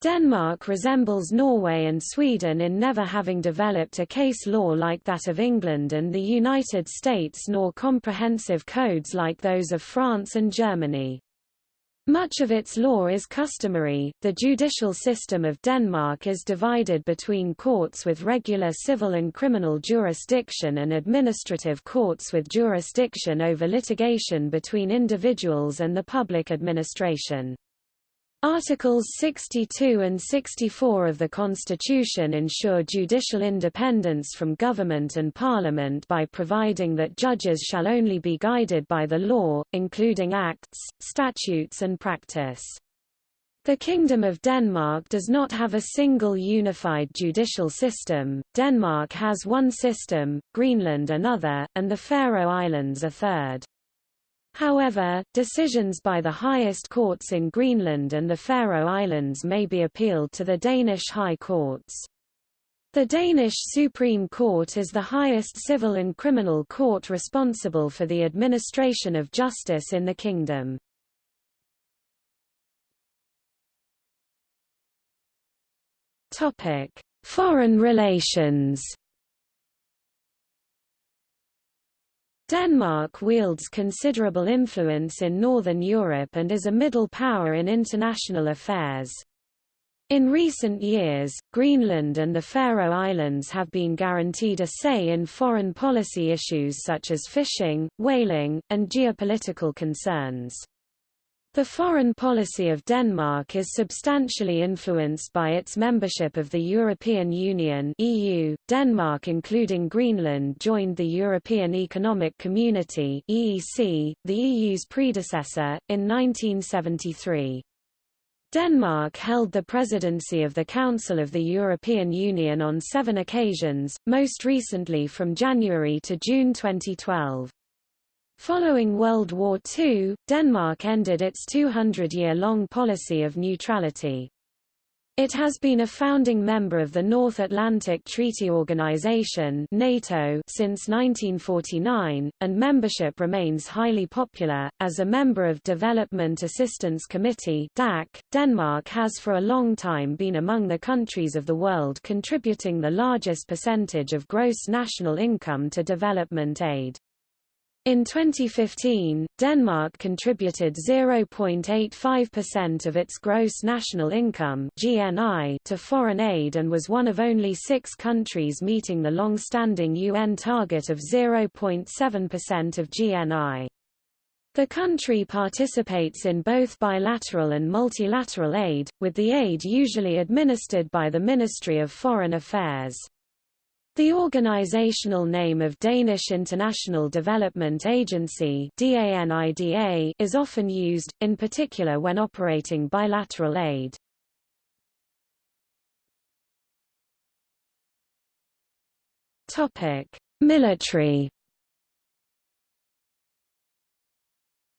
Denmark resembles Norway and Sweden in never having developed a case law like that of England and the United States nor comprehensive codes like those of France and Germany. Much of its law is customary. The judicial system of Denmark is divided between courts with regular civil and criminal jurisdiction and administrative courts with jurisdiction over litigation between individuals and the public administration. Articles 62 and 64 of the Constitution ensure judicial independence from government and parliament by providing that judges shall only be guided by the law, including acts, statutes and practice. The Kingdom of Denmark does not have a single unified judicial system, Denmark has one system, Greenland another, and the Faroe Islands a third. However, decisions by the highest courts in Greenland and the Faroe Islands may be appealed to the Danish High Courts. The Danish Supreme Court is the highest civil and criminal court responsible for the administration of justice in the kingdom. Foreign relations Denmark wields considerable influence in Northern Europe and is a middle power in international affairs. In recent years, Greenland and the Faroe Islands have been guaranteed a say in foreign policy issues such as fishing, whaling, and geopolitical concerns. The foreign policy of Denmark is substantially influenced by its membership of the European Union (EU). Denmark, including Greenland, joined the European Economic Community (EEC), the EU's predecessor, in 1973. Denmark held the presidency of the Council of the European Union on seven occasions, most recently from January to June 2012. Following World War II, Denmark ended its 200-year-long policy of neutrality. It has been a founding member of the North Atlantic Treaty Organization (NATO) since 1949, and membership remains highly popular. As a member of Development Assistance Committee (DAC), Denmark has for a long time been among the countries of the world contributing the largest percentage of gross national income to development aid. In 2015, Denmark contributed 0.85% of its gross national income (GNI) to foreign aid and was one of only 6 countries meeting the long-standing UN target of 0.7% of GNI. The country participates in both bilateral and multilateral aid, with the aid usually administered by the Ministry of Foreign Affairs. The organizational name of Danish International Development Agency is often used, in particular when operating bilateral aid. Military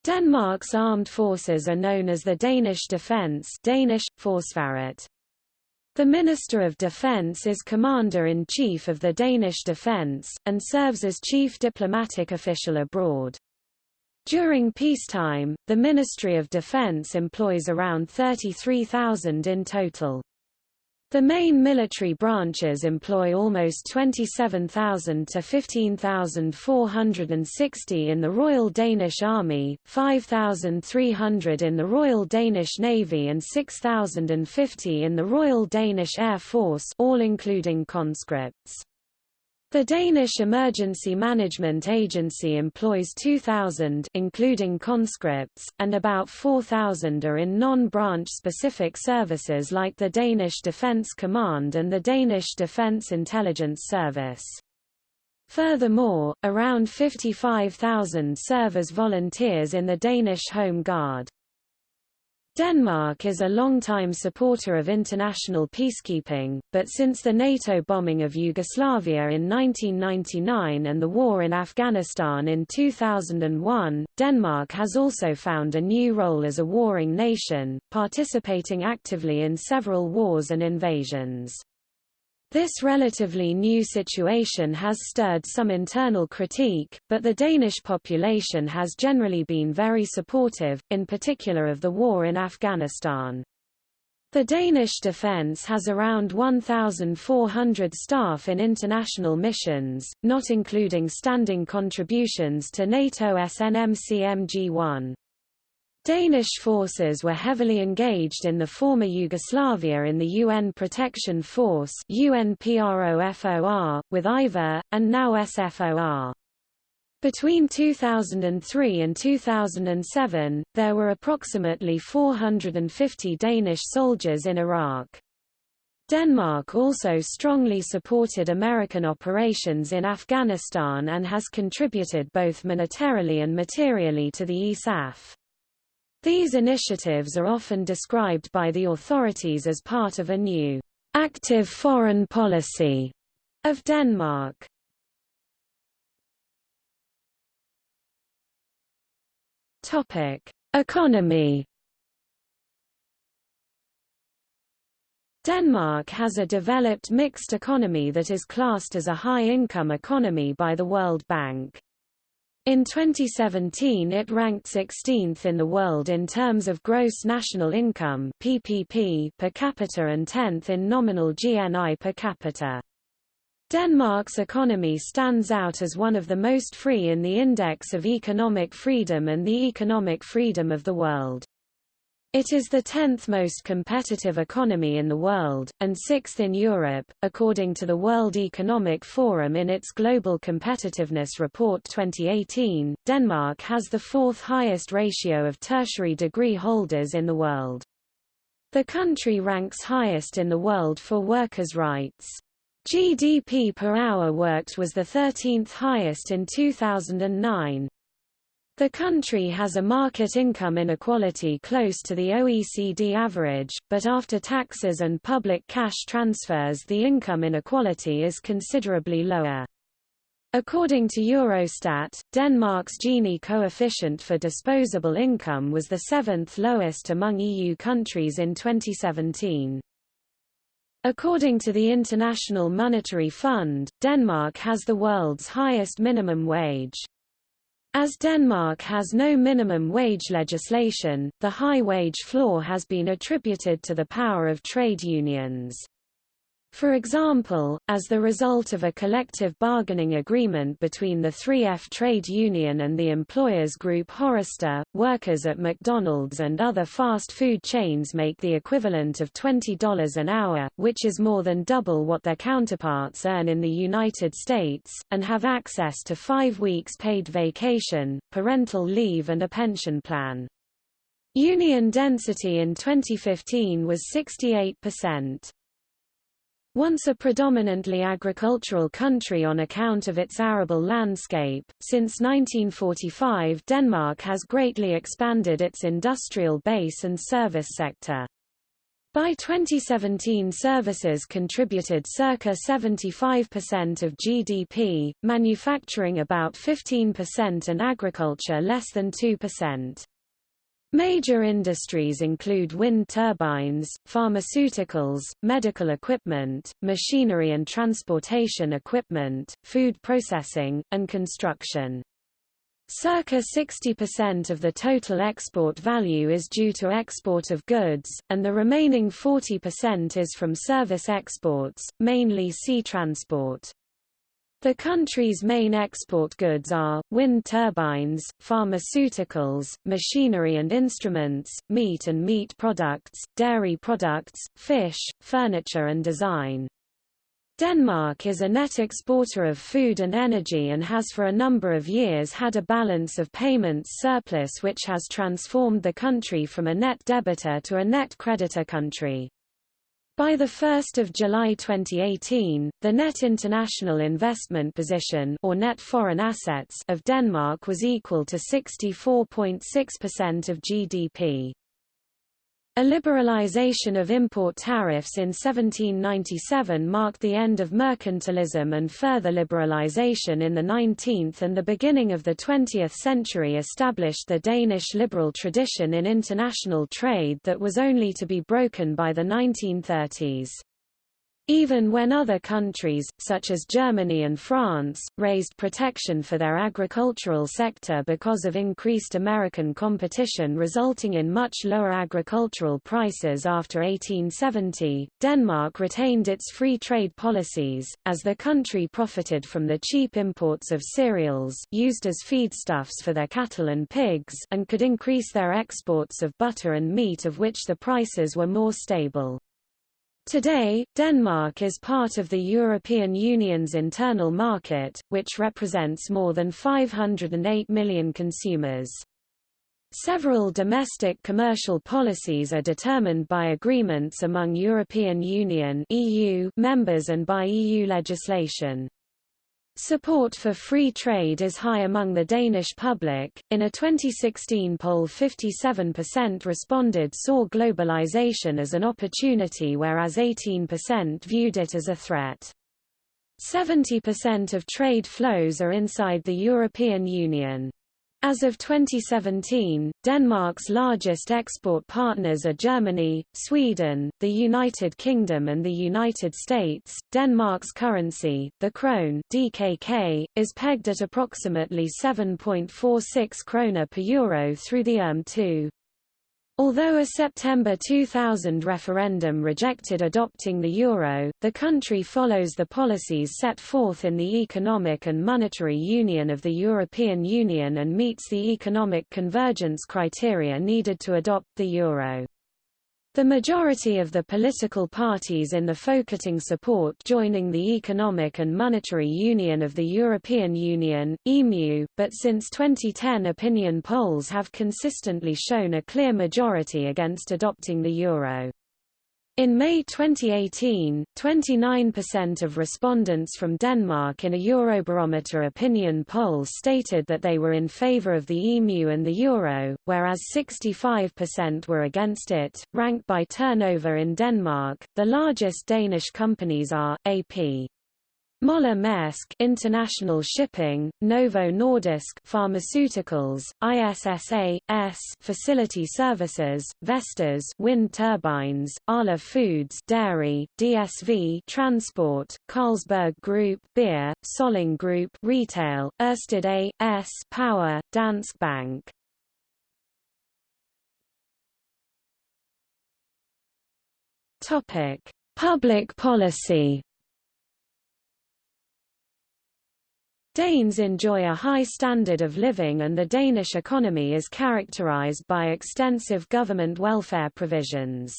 Denmark's armed forces are known as the Danish Defence Danish, Forsvaret. The Minister of Defense is Commander-in-Chief of the Danish Defense, and serves as chief diplomatic official abroad. During peacetime, the Ministry of Defense employs around 33,000 in total. The main military branches employ almost 27,000 to 15,460 in the Royal Danish Army, 5,300 in the Royal Danish Navy and 6,050 in the Royal Danish Air Force all including conscripts. The Danish Emergency Management Agency employs 2,000 including conscripts, and about 4,000 are in non-branch specific services like the Danish Defence Command and the Danish Defence Intelligence Service. Furthermore, around 55,000 serve as volunteers in the Danish Home Guard. Denmark is a long-time supporter of international peacekeeping, but since the NATO bombing of Yugoslavia in 1999 and the war in Afghanistan in 2001, Denmark has also found a new role as a warring nation, participating actively in several wars and invasions. This relatively new situation has stirred some internal critique, but the Danish population has generally been very supportive, in particular of the war in Afghanistan. The Danish defence has around 1,400 staff in international missions, not including standing contributions to NATO SNMCMG-1. Danish forces were heavily engaged in the former Yugoslavia in the UN Protection Force UNPROFOR, with IFOR, and now SFOR. Between 2003 and 2007, there were approximately 450 Danish soldiers in Iraq. Denmark also strongly supported American operations in Afghanistan and has contributed both monetarily and materially to the ISAF. These initiatives are often described by the authorities as part of a new, active foreign policy of Denmark. Topic: Economy. Denmark has a developed mixed economy that is classed as a high-income economy by the World Bank. In 2017 it ranked 16th in the world in terms of gross national income PPP per capita and 10th in nominal GNI per capita. Denmark's economy stands out as one of the most free in the Index of Economic Freedom and the Economic Freedom of the World. It is the 10th most competitive economy in the world, and sixth in Europe, according to the World Economic Forum in its Global Competitiveness Report 2018. Denmark has the fourth highest ratio of tertiary degree holders in the world. The country ranks highest in the world for workers' rights. GDP per hour worked was the 13th highest in 2009. The country has a market income inequality close to the OECD average, but after taxes and public cash transfers the income inequality is considerably lower. According to Eurostat, Denmark's Gini coefficient for disposable income was the seventh lowest among EU countries in 2017. According to the International Monetary Fund, Denmark has the world's highest minimum wage. As Denmark has no minimum wage legislation, the high wage floor has been attributed to the power of trade unions. For example, as the result of a collective bargaining agreement between the 3F trade union and the employers group Horesta, workers at McDonald's and other fast food chains make the equivalent of $20 an hour, which is more than double what their counterparts earn in the United States, and have access to five weeks paid vacation, parental leave and a pension plan. Union density in 2015 was 68%. Once a predominantly agricultural country on account of its arable landscape, since 1945 Denmark has greatly expanded its industrial base and service sector. By 2017 services contributed circa 75% of GDP, manufacturing about 15% and agriculture less than 2%. Major industries include wind turbines, pharmaceuticals, medical equipment, machinery and transportation equipment, food processing, and construction. Circa 60% of the total export value is due to export of goods, and the remaining 40% is from service exports, mainly sea transport. The country's main export goods are, wind turbines, pharmaceuticals, machinery and instruments, meat and meat products, dairy products, fish, furniture and design. Denmark is a net exporter of food and energy and has for a number of years had a balance of payments surplus which has transformed the country from a net debtor to a net creditor country. By 1 July 2018, the net international investment position or net foreign assets of Denmark was equal to 64.6% of GDP. A liberalization of import tariffs in 1797 marked the end of mercantilism and further liberalization in the 19th and the beginning of the 20th century established the Danish liberal tradition in international trade that was only to be broken by the 1930s. Even when other countries, such as Germany and France, raised protection for their agricultural sector because of increased American competition resulting in much lower agricultural prices after 1870, Denmark retained its free trade policies, as the country profited from the cheap imports of cereals used as feedstuffs for their cattle and pigs and could increase their exports of butter and meat of which the prices were more stable. Today, Denmark is part of the European Union's internal market, which represents more than 508 million consumers. Several domestic commercial policies are determined by agreements among European Union (EU) members and by EU legislation. Support for free trade is high among the Danish public. In a 2016 poll, 57% responded saw globalization as an opportunity, whereas 18% viewed it as a threat. 70% of trade flows are inside the European Union. As of 2017, Denmark's largest export partners are Germany, Sweden, the United Kingdom and the United States. Denmark's currency, the krone (DKK), is pegged at approximately 7.46 kroner per euro through the ERM2. Although a September 2000 referendum rejected adopting the euro, the country follows the policies set forth in the Economic and Monetary Union of the European Union and meets the economic convergence criteria needed to adopt the euro. The majority of the political parties in the Folketing support joining the Economic and Monetary Union of the European Union, EMU, but since 2010 opinion polls have consistently shown a clear majority against adopting the euro. In May 2018, 29% of respondents from Denmark in a Eurobarometer opinion poll stated that they were in favor of the EMU and the euro, whereas 65% were against it. Ranked by turnover in Denmark, the largest Danish companies are AP. Moller Maersk International Shipping, Novo Nordisk Pharmaceuticals, ISS A S Facility Services, Vestas Wind Turbines, Arla Foods Dairy, DSV Transport, Carlsberg Group Beer, Salling Group Retail, Ørsted A S Power, Danske Bank. Topic: Public policy Danes enjoy a high standard of living and the Danish economy is characterized by extensive government welfare provisions.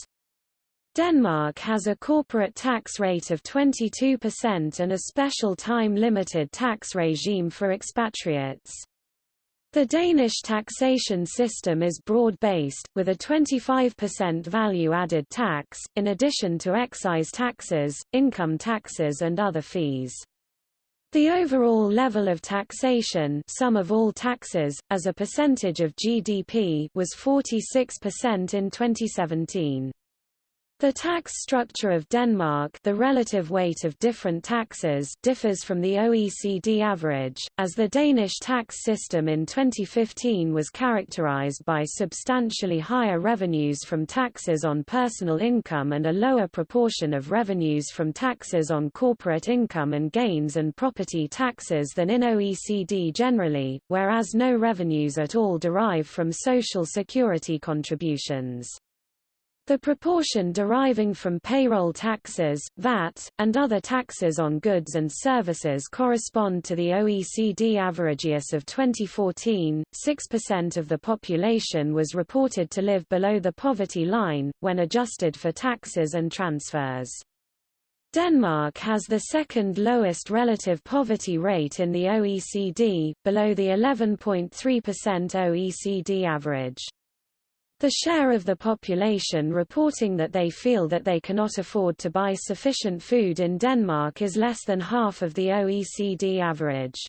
Denmark has a corporate tax rate of 22% and a special time-limited tax regime for expatriates. The Danish taxation system is broad-based, with a 25% value-added tax, in addition to excise taxes, income taxes and other fees. The overall level of taxation sum of all taxes, as a percentage of GDP was 46% in 2017. The tax structure of Denmark the relative weight of different taxes differs from the OECD average, as the Danish tax system in 2015 was characterized by substantially higher revenues from taxes on personal income and a lower proportion of revenues from taxes on corporate income and gains and property taxes than in OECD generally, whereas no revenues at all derive from social security contributions. The proportion deriving from payroll taxes, VAT, and other taxes on goods and services correspond to the OECD averageus of 2014. 6% of the population was reported to live below the poverty line, when adjusted for taxes and transfers. Denmark has the second lowest relative poverty rate in the OECD, below the 11.3% OECD average. The share of the population reporting that they feel that they cannot afford to buy sufficient food in Denmark is less than half of the OECD average.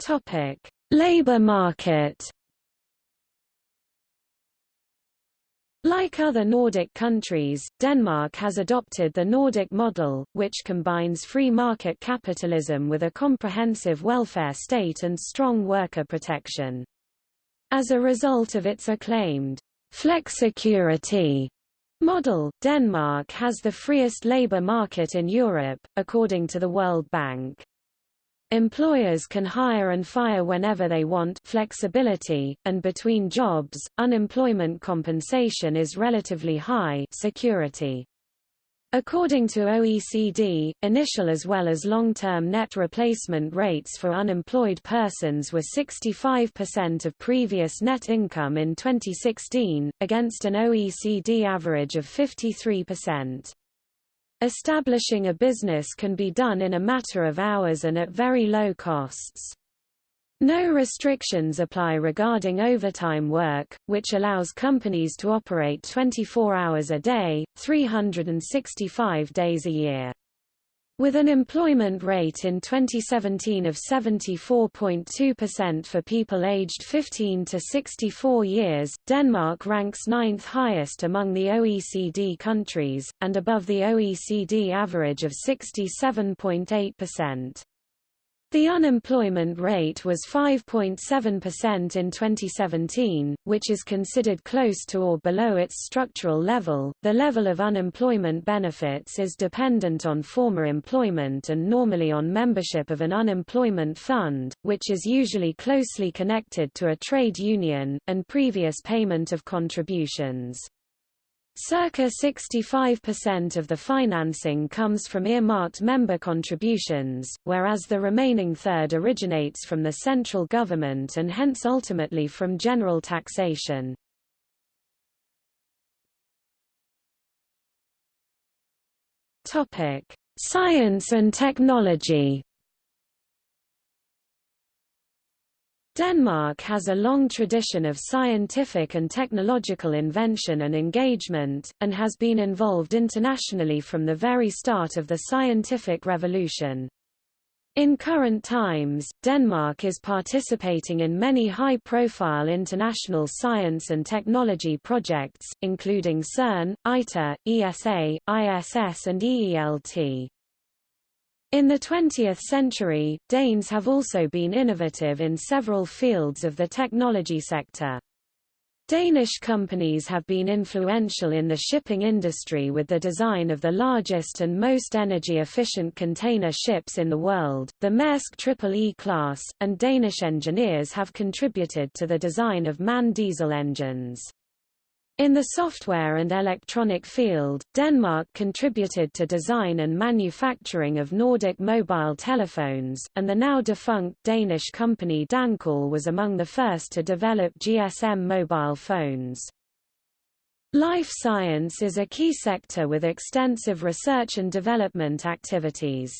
Topic: Labor market Like other Nordic countries, Denmark has adopted the Nordic model, which combines free market capitalism with a comprehensive welfare state and strong worker protection. As a result of its acclaimed flexicurity model, Denmark has the freest labor market in Europe, according to the World Bank. Employers can hire and fire whenever they want flexibility, and between jobs, unemployment compensation is relatively high security. According to OECD, initial as well as long-term net replacement rates for unemployed persons were 65% of previous net income in 2016, against an OECD average of 53%. Establishing a business can be done in a matter of hours and at very low costs. No restrictions apply regarding overtime work, which allows companies to operate 24 hours a day, 365 days a year. With an employment rate in 2017 of 74.2% for people aged 15 to 64 years, Denmark ranks ninth highest among the OECD countries, and above the OECD average of 67.8%. The unemployment rate was 5.7% in 2017, which is considered close to or below its structural level. The level of unemployment benefits is dependent on former employment and normally on membership of an unemployment fund, which is usually closely connected to a trade union, and previous payment of contributions. Circa 65% of the financing comes from earmarked member contributions, whereas the remaining third originates from the central government and hence ultimately from general taxation. Science and technology Denmark has a long tradition of scientific and technological invention and engagement, and has been involved internationally from the very start of the scientific revolution. In current times, Denmark is participating in many high-profile international science and technology projects, including CERN, ITER, ESA, ISS and EELT. In the 20th century, Danes have also been innovative in several fields of the technology sector. Danish companies have been influential in the shipping industry with the design of the largest and most energy-efficient container ships in the world, the Maersk Triple E class, and Danish engineers have contributed to the design of MAN diesel engines. In the software and electronic field, Denmark contributed to design and manufacturing of Nordic mobile telephones, and the now defunct Danish company Dancall was among the first to develop GSM mobile phones. Life science is a key sector with extensive research and development activities.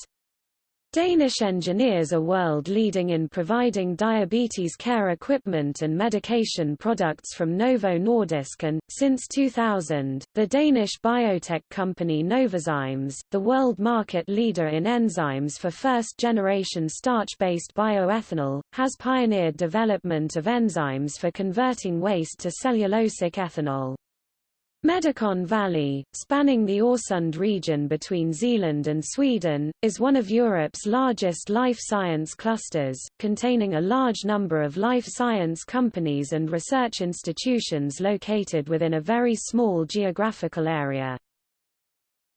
Danish engineers are world-leading in providing diabetes care equipment and medication products from Novo Nordisk and, since 2000, the Danish biotech company Novozymes, the world market leader in enzymes for first-generation starch-based bioethanol, has pioneered development of enzymes for converting waste to cellulosic ethanol. Medicon Valley, spanning the Øresund region between Zealand and Sweden, is one of Europe's largest life science clusters, containing a large number of life science companies and research institutions located within a very small geographical area.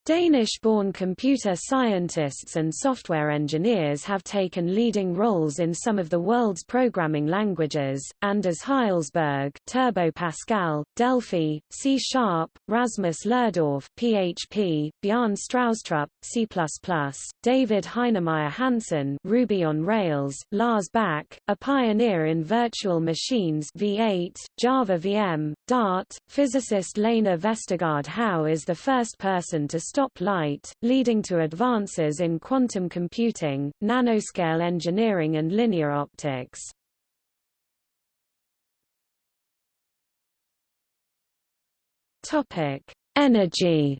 Danish-born computer scientists and software engineers have taken leading roles in some of the world's programming languages, Anders Hejlsberg Turbo Pascal, Delphi, C-Sharp, Rasmus Lerdorf PHP, Bjarne Stroustrup, C++, David Heinemeier Hansson Ruby on Rails, Lars Bak, a pioneer in virtual machines V8, Java VM, Dart, physicist Lene Vestergaard Hau is the first person to stop light, leading to advances in quantum computing, nanoscale engineering and linear optics. Topic: Energy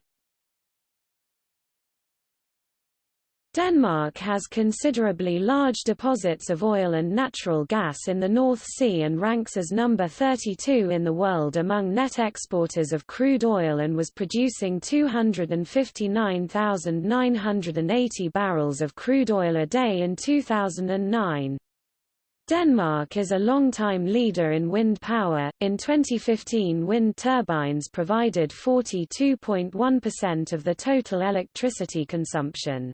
Denmark has considerably large deposits of oil and natural gas in the North Sea and ranks as number 32 in the world among net exporters of crude oil and was producing 259,980 barrels of crude oil a day in 2009. Denmark is a long-time leader in wind power. In 2015, wind turbines provided 42.1% of the total electricity consumption.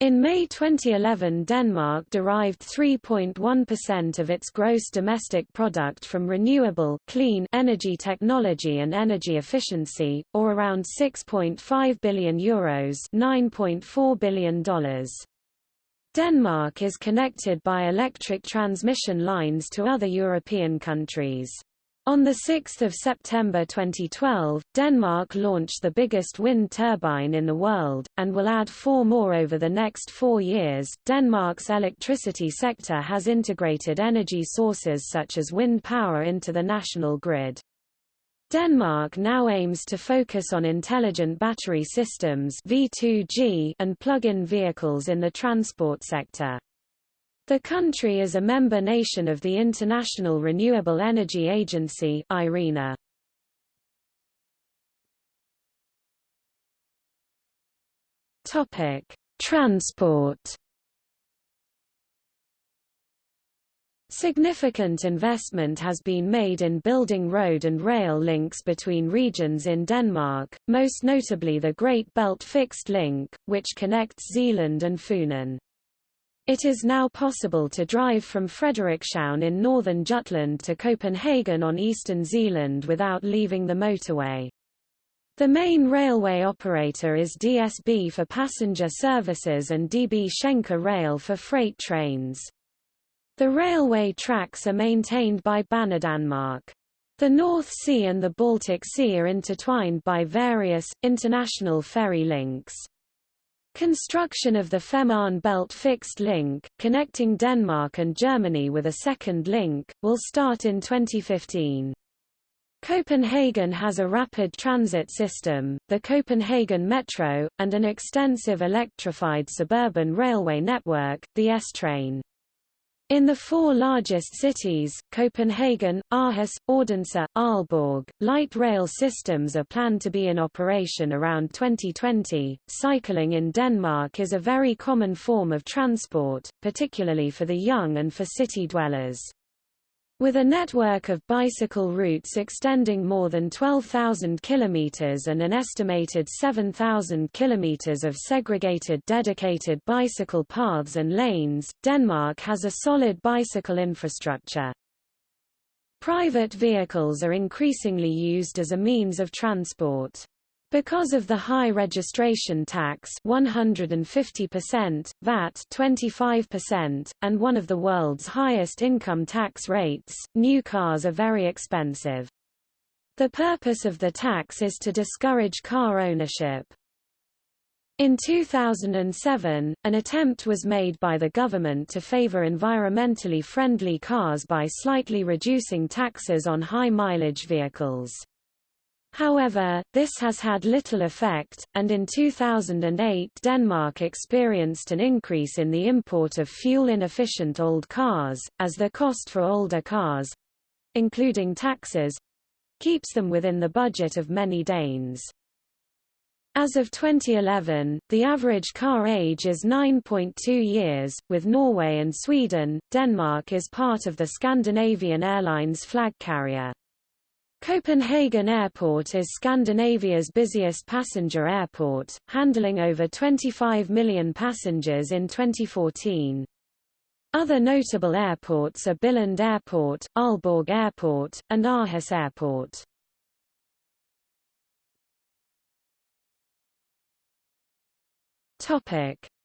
In May 2011 Denmark derived 3.1% of its gross domestic product from renewable clean energy technology and energy efficiency, or around 6.5 billion euros $9.4 billion. Denmark is connected by electric transmission lines to other European countries. On 6 September 2012, Denmark launched the biggest wind turbine in the world, and will add four more over the next four years. Denmark's electricity sector has integrated energy sources such as wind power into the national grid. Denmark now aims to focus on intelligent battery systems V2G and plug-in vehicles in the transport sector. The country is a member nation of the International Renewable Energy Agency IRENA. Topic: Transport. Significant investment has been made in building road and rail links between regions in Denmark, most notably the Great Belt Fixed Link, which connects Zealand and Funen. It is now possible to drive from Frederikshavn in northern Jutland to Copenhagen on eastern Zealand without leaving the motorway. The main railway operator is DSB for passenger services and DB Schenker Rail for freight trains. The railway tracks are maintained by Banedanmark. The North Sea and the Baltic Sea are intertwined by various, international ferry links. Construction of the Femern Belt fixed link, connecting Denmark and Germany with a second link, will start in 2015. Copenhagen has a rapid transit system, the Copenhagen Metro, and an extensive electrified suburban railway network, the S-Train. In the four largest cities, Copenhagen, Aarhus, Odense, Aalborg, light rail systems are planned to be in operation around 2020. Cycling in Denmark is a very common form of transport, particularly for the young and for city dwellers. With a network of bicycle routes extending more than 12,000 kilometers and an estimated 7,000 kilometers of segregated dedicated bicycle paths and lanes, Denmark has a solid bicycle infrastructure. Private vehicles are increasingly used as a means of transport. Because of the high registration tax 150%, VAT 25%, and one of the world's highest income tax rates, new cars are very expensive. The purpose of the tax is to discourage car ownership. In 2007, an attempt was made by the government to favor environmentally friendly cars by slightly reducing taxes on high-mileage vehicles. However, this has had little effect, and in 2008 Denmark experienced an increase in the import of fuel-inefficient old cars, as the cost for older cars—including taxes—keeps them within the budget of many Danes. As of 2011, the average car age is 9.2 years. With Norway and Sweden, Denmark is part of the Scandinavian Airlines flag carrier. Copenhagen Airport is Scandinavia's busiest passenger airport, handling over 25 million passengers in 2014. Other notable airports are Billund Airport, Aalborg Airport, and Aarhus Airport.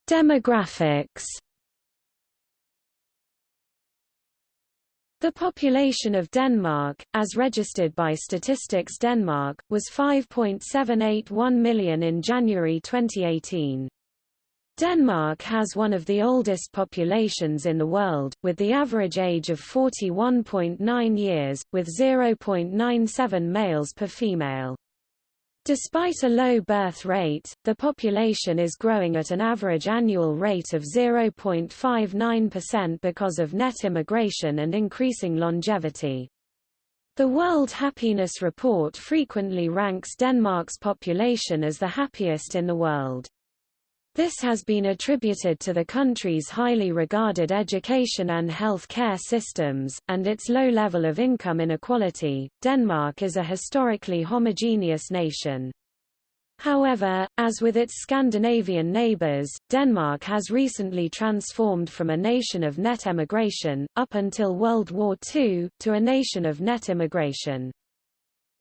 Demographics The population of Denmark, as registered by Statistics Denmark, was 5.781 million in January 2018. Denmark has one of the oldest populations in the world, with the average age of 41.9 years, with 0.97 males per female. Despite a low birth rate, the population is growing at an average annual rate of 0.59% because of net immigration and increasing longevity. The World Happiness Report frequently ranks Denmark's population as the happiest in the world. This has been attributed to the country's highly regarded education and health care systems, and its low level of income inequality. Denmark is a historically homogeneous nation. However, as with its Scandinavian neighbors, Denmark has recently transformed from a nation of net emigration, up until World War II, to a nation of net immigration.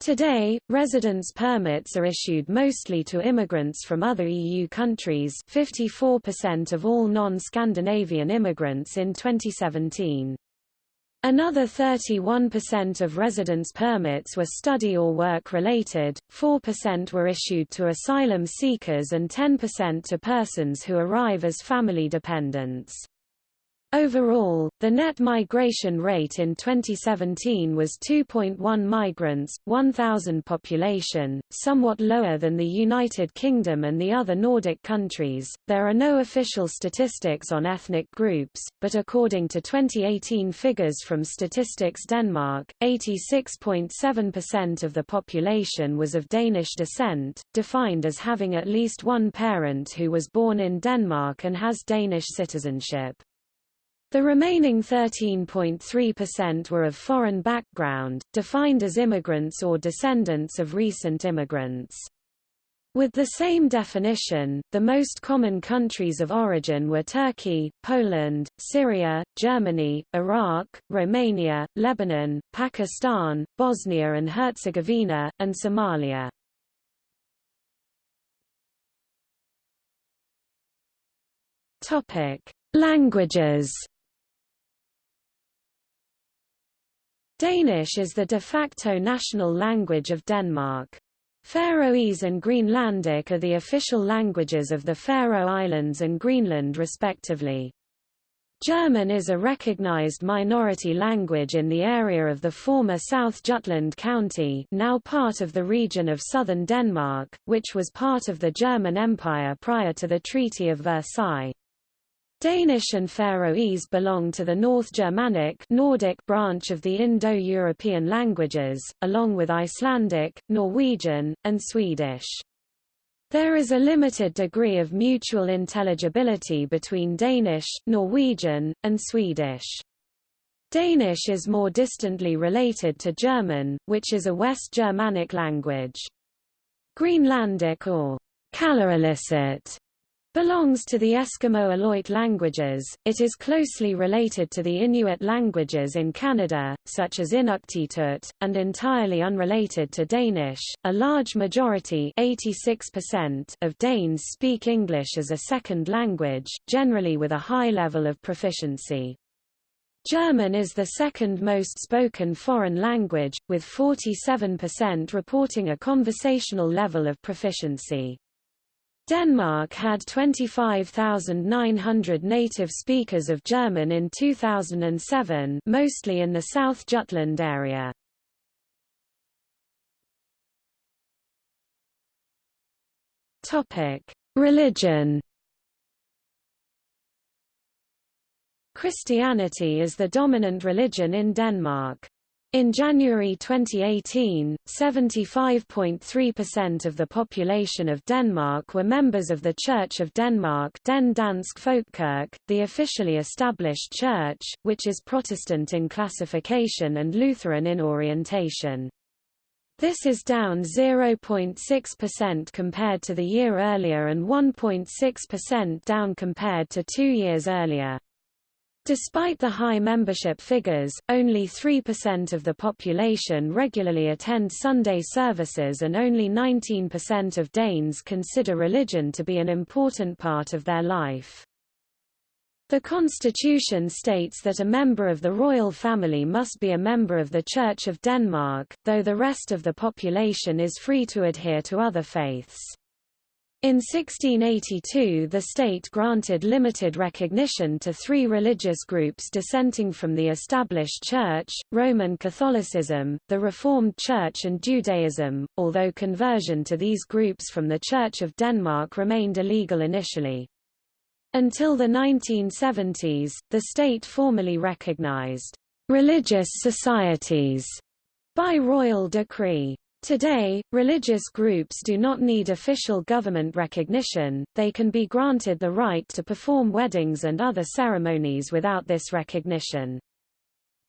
Today, residence permits are issued mostly to immigrants from other EU countries 54% of all non-Scandinavian immigrants in 2017. Another 31% of residence permits were study or work-related, 4% were issued to asylum seekers and 10% to persons who arrive as family dependents. Overall, the net migration rate in 2017 was 2.1 migrants, 1,000 population, somewhat lower than the United Kingdom and the other Nordic countries. There are no official statistics on ethnic groups, but according to 2018 figures from Statistics Denmark, 86.7% of the population was of Danish descent, defined as having at least one parent who was born in Denmark and has Danish citizenship. The remaining 13.3% were of foreign background, defined as immigrants or descendants of recent immigrants. With the same definition, the most common countries of origin were Turkey, Poland, Syria, Germany, Iraq, Romania, Lebanon, Pakistan, Bosnia and Herzegovina, and Somalia. Languages Danish is the de facto national language of Denmark. Faroese and Greenlandic are the official languages of the Faroe Islands and Greenland respectively. German is a recognized minority language in the area of the former South Jutland County now part of the region of southern Denmark, which was part of the German Empire prior to the Treaty of Versailles. Danish and Faroese belong to the North Germanic Nordic branch of the Indo-European languages, along with Icelandic, Norwegian, and Swedish. There is a limited degree of mutual intelligibility between Danish, Norwegian, and Swedish. Danish is more distantly related to German, which is a West Germanic language. Greenlandic or Kalaallisut belongs to the Eskimo Aleut languages. It is closely related to the Inuit languages in Canada, such as Inuktitut, and entirely unrelated to Danish. A large majority 86% of Danes speak English as a second language, generally with a high level of proficiency. German is the second most spoken foreign language, with 47% reporting a conversational level of proficiency. Denmark had 25,900 native speakers of German in 2007 mostly in the South Jutland area. Religion Christianity is the dominant religion in Denmark. In January 2018, 75.3% of the population of Denmark were members of the Church of Denmark Den Dansk Folkekirke, the officially established church, which is Protestant in classification and Lutheran in orientation. This is down 0.6% compared to the year earlier and 1.6% down compared to two years earlier. Despite the high membership figures, only 3% of the population regularly attend Sunday services and only 19% of Danes consider religion to be an important part of their life. The constitution states that a member of the royal family must be a member of the Church of Denmark, though the rest of the population is free to adhere to other faiths. In 1682 the state granted limited recognition to three religious groups dissenting from the established Church, Roman Catholicism, the Reformed Church and Judaism, although conversion to these groups from the Church of Denmark remained illegal initially. Until the 1970s, the state formally recognized religious societies by royal decree. Today, religious groups do not need official government recognition, they can be granted the right to perform weddings and other ceremonies without this recognition.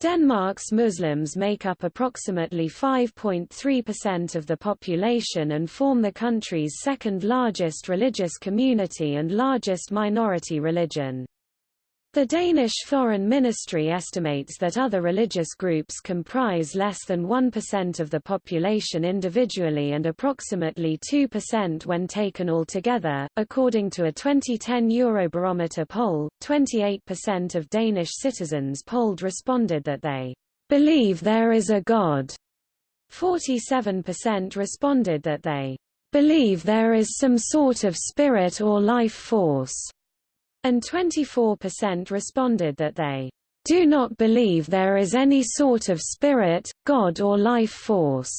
Denmark's Muslims make up approximately 5.3% of the population and form the country's second largest religious community and largest minority religion. The Danish Foreign Ministry estimates that other religious groups comprise less than 1% of the population individually and approximately 2% when taken altogether. According to a 2010 Eurobarometer poll, 28% of Danish citizens polled responded that they believe there is a God. 47% responded that they believe there is some sort of spirit or life force and 24% responded that they do not believe there is any sort of spirit, God or life force.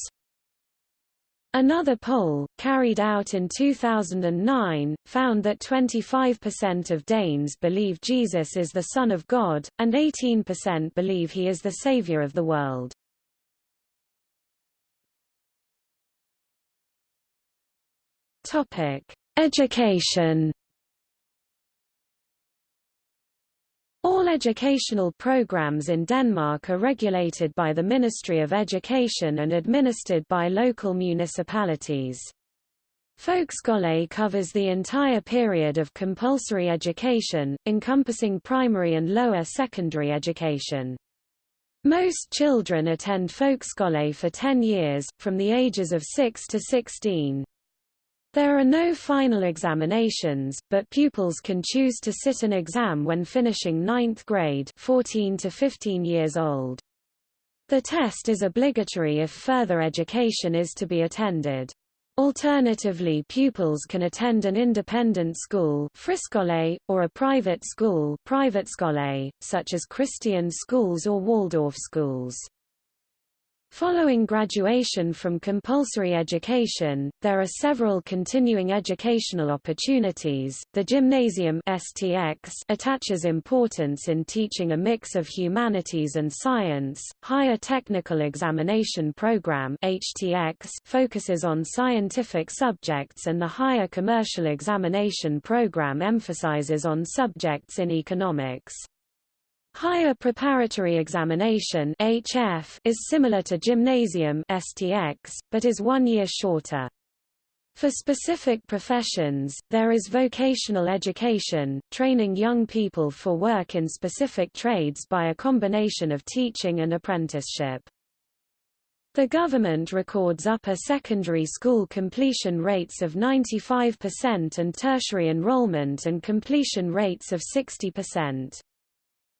Another poll, carried out in 2009, found that 25% of Danes believe Jesus is the Son of God, and 18% believe he is the Savior of the world. Education All educational programs in Denmark are regulated by the Ministry of Education and administered by local municipalities. Folkeskole covers the entire period of compulsory education, encompassing primary and lower secondary education. Most children attend Folkeskole for 10 years, from the ages of 6 to 16. There are no final examinations, but pupils can choose to sit an exam when finishing ninth grade 14 to 15 years old. The test is obligatory if further education is to be attended. Alternatively pupils can attend an independent school or a private school such as Christian schools or Waldorf schools. Following graduation from compulsory education, there are several continuing educational opportunities. The Gymnasium (STX) attaches importance in teaching a mix of humanities and science. Higher Technical Examination Program (HTX) focuses on scientific subjects and the Higher Commercial Examination Program emphasizes on subjects in economics. Higher Preparatory Examination HF is similar to Gymnasium STX, but is one year shorter. For specific professions, there is vocational education, training young people for work in specific trades by a combination of teaching and apprenticeship. The government records upper secondary school completion rates of 95% and tertiary enrollment and completion rates of 60%.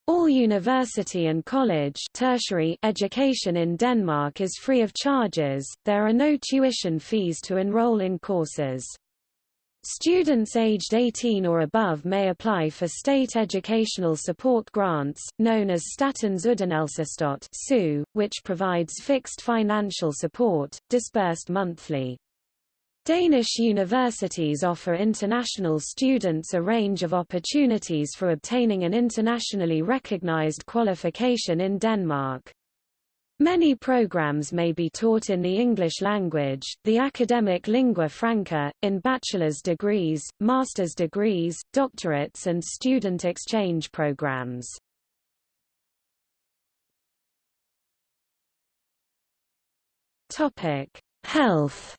All university and college tertiary education in Denmark is free of charges, there are no tuition fees to enroll in courses. Students aged 18 or above may apply for state educational support grants, known as Statens Uddannelsesstøtte which provides fixed financial support, disbursed monthly. Danish universities offer international students a range of opportunities for obtaining an internationally recognized qualification in Denmark. Many programs may be taught in the English language, the academic lingua franca, in bachelor's degrees, master's degrees, doctorates and student exchange programs. Health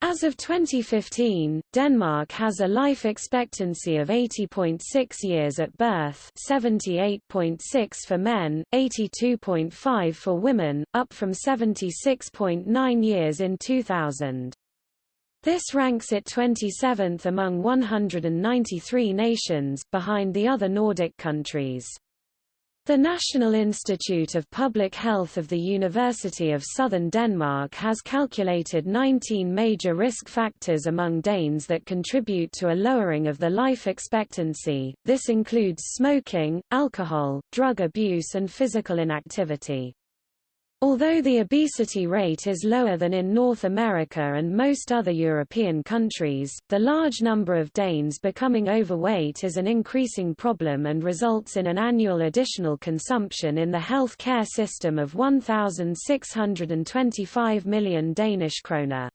As of 2015, Denmark has a life expectancy of 80.6 years at birth 78.6 for men, 82.5 for women, up from 76.9 years in 2000. This ranks it 27th among 193 nations, behind the other Nordic countries. The National Institute of Public Health of the University of Southern Denmark has calculated 19 major risk factors among Danes that contribute to a lowering of the life expectancy. This includes smoking, alcohol, drug abuse and physical inactivity. Although the obesity rate is lower than in North America and most other European countries, the large number of Danes becoming overweight is an increasing problem and results in an annual additional consumption in the health care system of 1,625 million Danish kroner.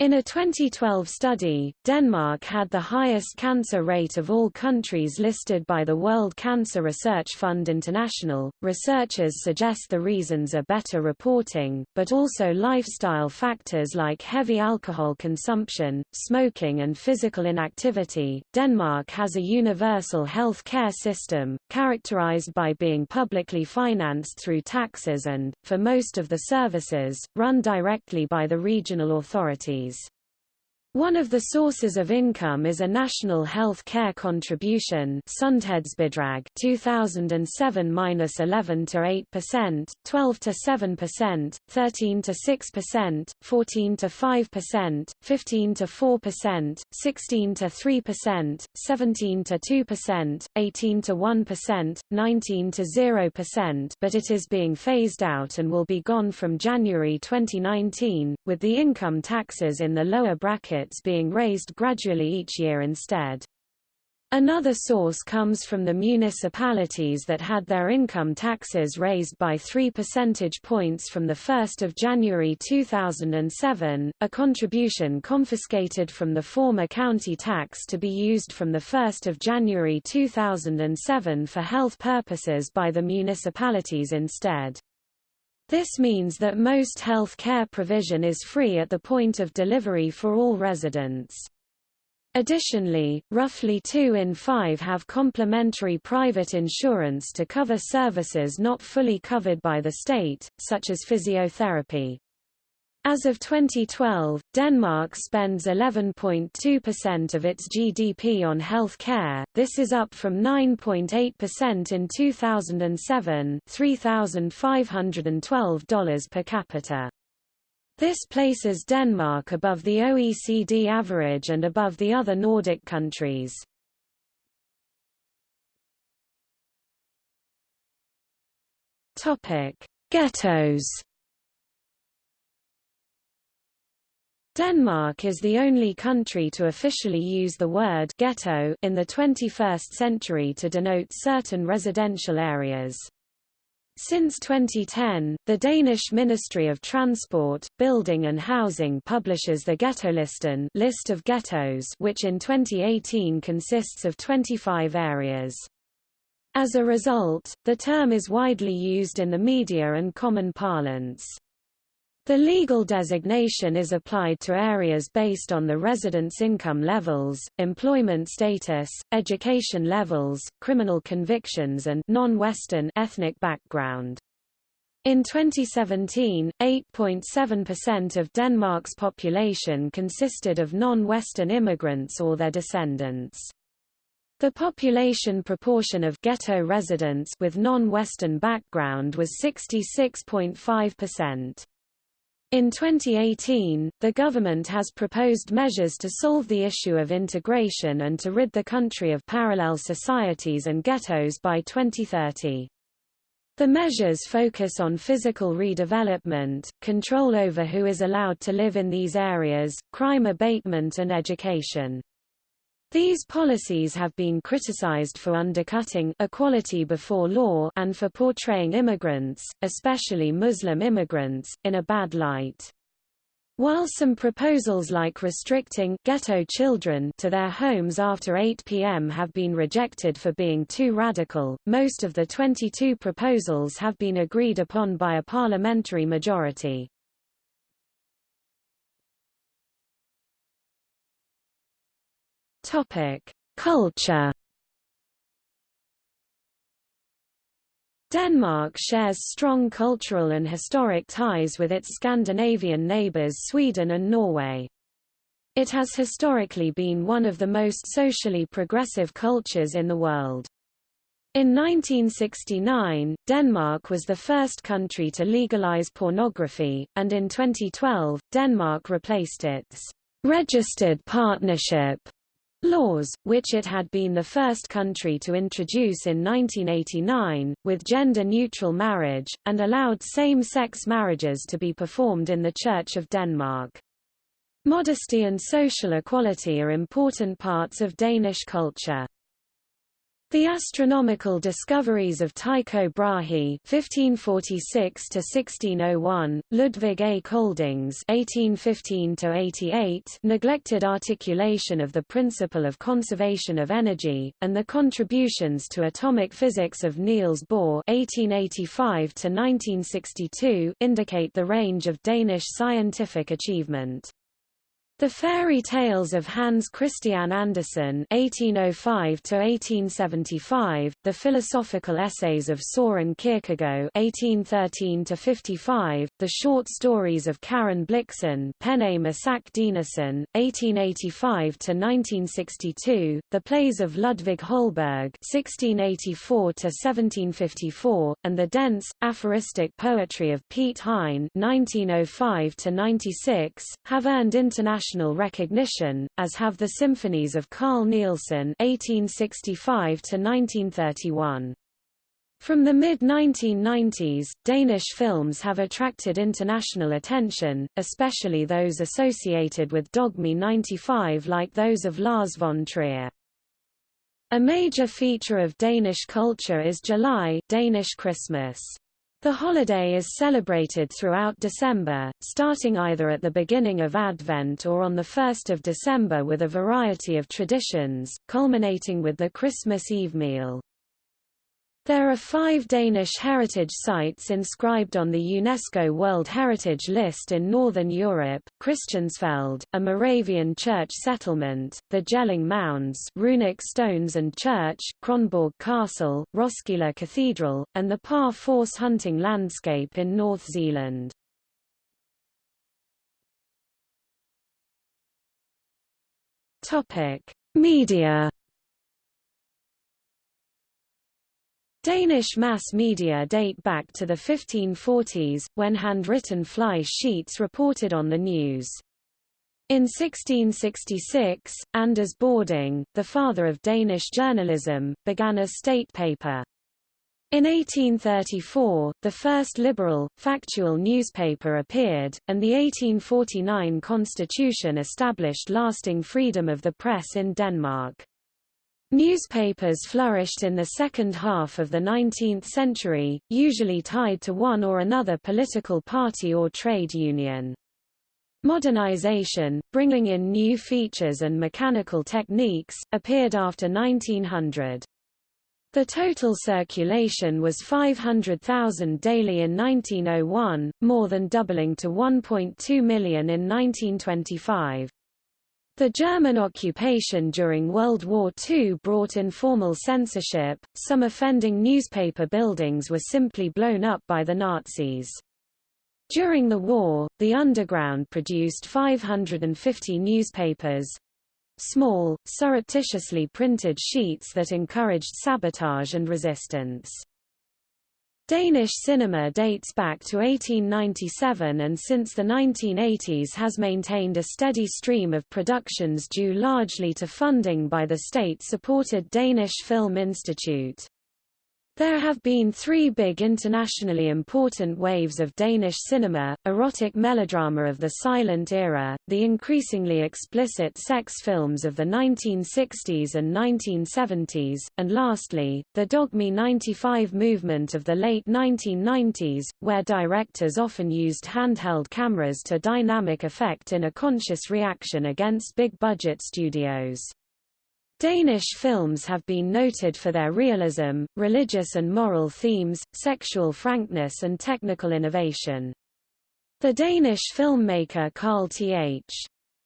In a 2012 study, Denmark had the highest cancer rate of all countries listed by the World Cancer Research Fund International. Researchers suggest the reasons are better reporting, but also lifestyle factors like heavy alcohol consumption, smoking, and physical inactivity. Denmark has a universal health care system, characterized by being publicly financed through taxes and, for most of the services, run directly by the regional authorities. Series one of the sources of income is a national health care contribution 2007-11 to 8%, 12 to 7%, 13 to 6%, 14 to 5%, 15 to 4%, 16 to 3%, 17 to 2%, 18 to 1%, 19 to 0% but it is being phased out and will be gone from January 2019, with the income taxes in the lower bracket being raised gradually each year instead. Another source comes from the municipalities that had their income taxes raised by 3 percentage points from 1 January 2007, a contribution confiscated from the former county tax to be used from 1 January 2007 for health purposes by the municipalities instead. This means that most health care provision is free at the point of delivery for all residents. Additionally, roughly 2 in 5 have complementary private insurance to cover services not fully covered by the state, such as physiotherapy. As of 2012, Denmark spends 11.2% of its GDP on health care, this is up from 9.8% in 2007 $3,512 per capita. This places Denmark above the OECD average and above the other Nordic countries. Ghettos. Denmark is the only country to officially use the word ghetto in the 21st century to denote certain residential areas. Since 2010, the Danish Ministry of Transport, Building and Housing publishes the Ghettolisten list of ghettos which in 2018 consists of 25 areas. As a result, the term is widely used in the media and common parlance. The legal designation is applied to areas based on the residents' income levels, employment status, education levels, criminal convictions and non-Western ethnic background. In 2017, 8.7% of Denmark's population consisted of non-Western immigrants or their descendants. The population proportion of ghetto residents with non-Western background was 66.5%. In 2018, the government has proposed measures to solve the issue of integration and to rid the country of parallel societies and ghettos by 2030. The measures focus on physical redevelopment, control over who is allowed to live in these areas, crime abatement and education. These policies have been criticized for undercutting equality before law and for portraying immigrants, especially Muslim immigrants, in a bad light. While some proposals like restricting ghetto children to their homes after 8 p.m. have been rejected for being too radical, most of the 22 proposals have been agreed upon by a parliamentary majority. Topic: Culture. Denmark shares strong cultural and historic ties with its Scandinavian neighbours Sweden and Norway. It has historically been one of the most socially progressive cultures in the world. In 1969, Denmark was the first country to legalize pornography, and in 2012, Denmark replaced its registered partnership laws, which it had been the first country to introduce in 1989, with gender-neutral marriage, and allowed same-sex marriages to be performed in the Church of Denmark. Modesty and social equality are important parts of Danish culture. The astronomical discoveries of Tycho Brahe (1546–1601), Ludwig A. Colding's (1815–88), neglected articulation of the principle of conservation of energy, and the contributions to atomic physics of Niels Bohr (1885–1962) indicate the range of Danish scientific achievement. The Fairy Tales of Hans Christian Andersen (1805–1875), the Philosophical Essays of Søren Kierkegaard (1813–55), the short stories of Karen Blixen, pen name Isak Dinesen (1885–1962), the plays of Ludvig Holberg (1684–1754), and the dense, aphoristic poetry of Piet Hein (1905–96) have earned international international recognition, as have the symphonies of Carl Nielsen (1865–1931). From the mid-1990s, Danish films have attracted international attention, especially those associated with Dogme 95 like those of Lars von Trier. A major feature of Danish culture is Jul Danish Christmas. The holiday is celebrated throughout December, starting either at the beginning of Advent or on 1 December with a variety of traditions, culminating with the Christmas Eve meal. There are five Danish heritage sites inscribed on the UNESCO World Heritage List in Northern Europe, Christiansfeld, a Moravian church settlement, the Jelling Mounds runic stones and church, Kronborg Castle, Roskilde Cathedral, and the Par Force hunting landscape in North Zealand. Media Danish mass media date back to the 1540s, when handwritten fly sheets reported on the news. In 1666, Anders Bording, the father of Danish journalism, began a state paper. In 1834, the first liberal, factual newspaper appeared, and the 1849 constitution established lasting freedom of the press in Denmark. Newspapers flourished in the second half of the 19th century, usually tied to one or another political party or trade union. Modernization, bringing in new features and mechanical techniques, appeared after 1900. The total circulation was 500,000 daily in 1901, more than doubling to 1.2 million in 1925. The German occupation during World War II brought informal censorship, some offending newspaper buildings were simply blown up by the Nazis. During the war, the Underground produced 550 newspapers, small, surreptitiously printed sheets that encouraged sabotage and resistance. Danish cinema dates back to 1897 and since the 1980s has maintained a steady stream of productions due largely to funding by the state-supported Danish Film Institute. There have been three big internationally important waves of Danish cinema, erotic melodrama of the silent era, the increasingly explicit sex films of the 1960s and 1970s, and lastly, the Dogme 95 movement of the late 1990s, where directors often used handheld cameras to dynamic effect in a conscious reaction against big-budget studios. Danish films have been noted for their realism, religious and moral themes, sexual frankness and technical innovation. The Danish filmmaker Carl Th.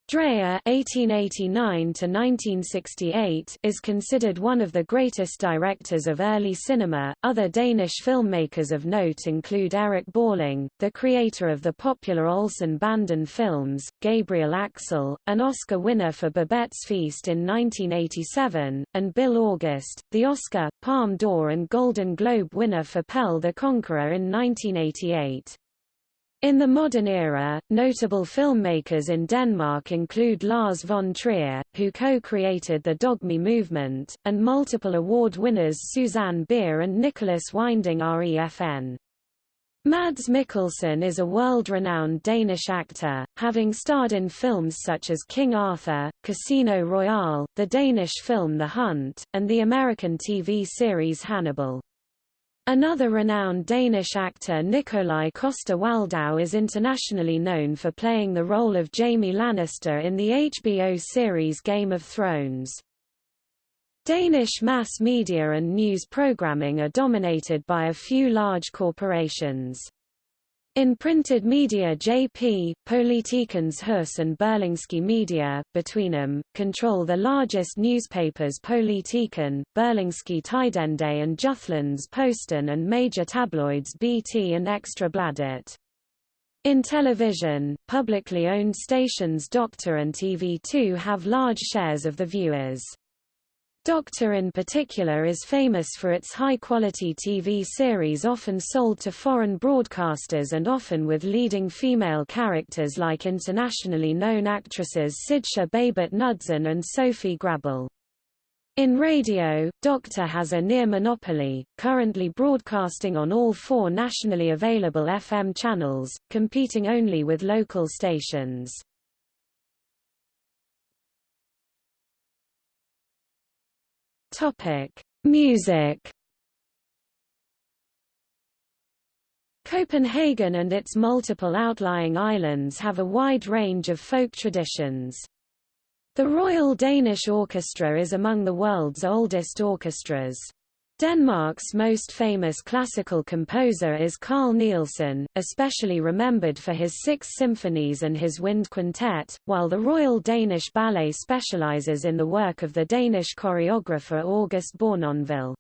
Dreyer (1889–1968) is considered one of the greatest directors of early cinema. Other Danish filmmakers of note include Erik Balling, the creator of the popular Olsen Banden films, Gabriel Axel, an Oscar winner for Babette's Feast in 1987, and Bill August, the Oscar, Palme d'Or and Golden Globe winner for Pelle the Conqueror in 1988. In the modern era, notable filmmakers in Denmark include Lars von Trier, who co-created the Dogme movement, and multiple award winners Susanne Bier and Nicolas Winding Refn. Mads Mikkelsen is a world-renowned Danish actor, having starred in films such as King Arthur, Casino Royale, the Danish film The Hunt, and the American TV series Hannibal. Another renowned Danish actor Nikolaj Coster-Waldau is internationally known for playing the role of Jaime Lannister in the HBO series Game of Thrones. Danish mass media and news programming are dominated by a few large corporations. In printed media JP, Politikens Hus and Berlingske Media, between them, control the largest newspapers Politiken, Berlingske Tidende and Jyllands-Posten and major tabloids BT and Ekstra Bladet. In television, publicly owned stations Doctor and TV2 have large shares of the viewers. Doctor in particular is famous for its high-quality TV series often sold to foreign broadcasters and often with leading female characters like internationally known actresses Sidse Babett Knudsen and Sofie Gråbøl. In radio, Doctor has a near monopoly, currently broadcasting on all four nationally available FM channels, competing only with local stations. Topic: Music. Copenhagen and its multiple outlying islands have a wide range of folk traditions. The Royal Danish Orchestra is among the world's oldest orchestras. Denmark's most famous classical composer is Carl Nielsen, especially remembered for his six symphonies and his wind quintet, while the Royal Danish Ballet specializes in the work of the Danish choreographer August Bournonville.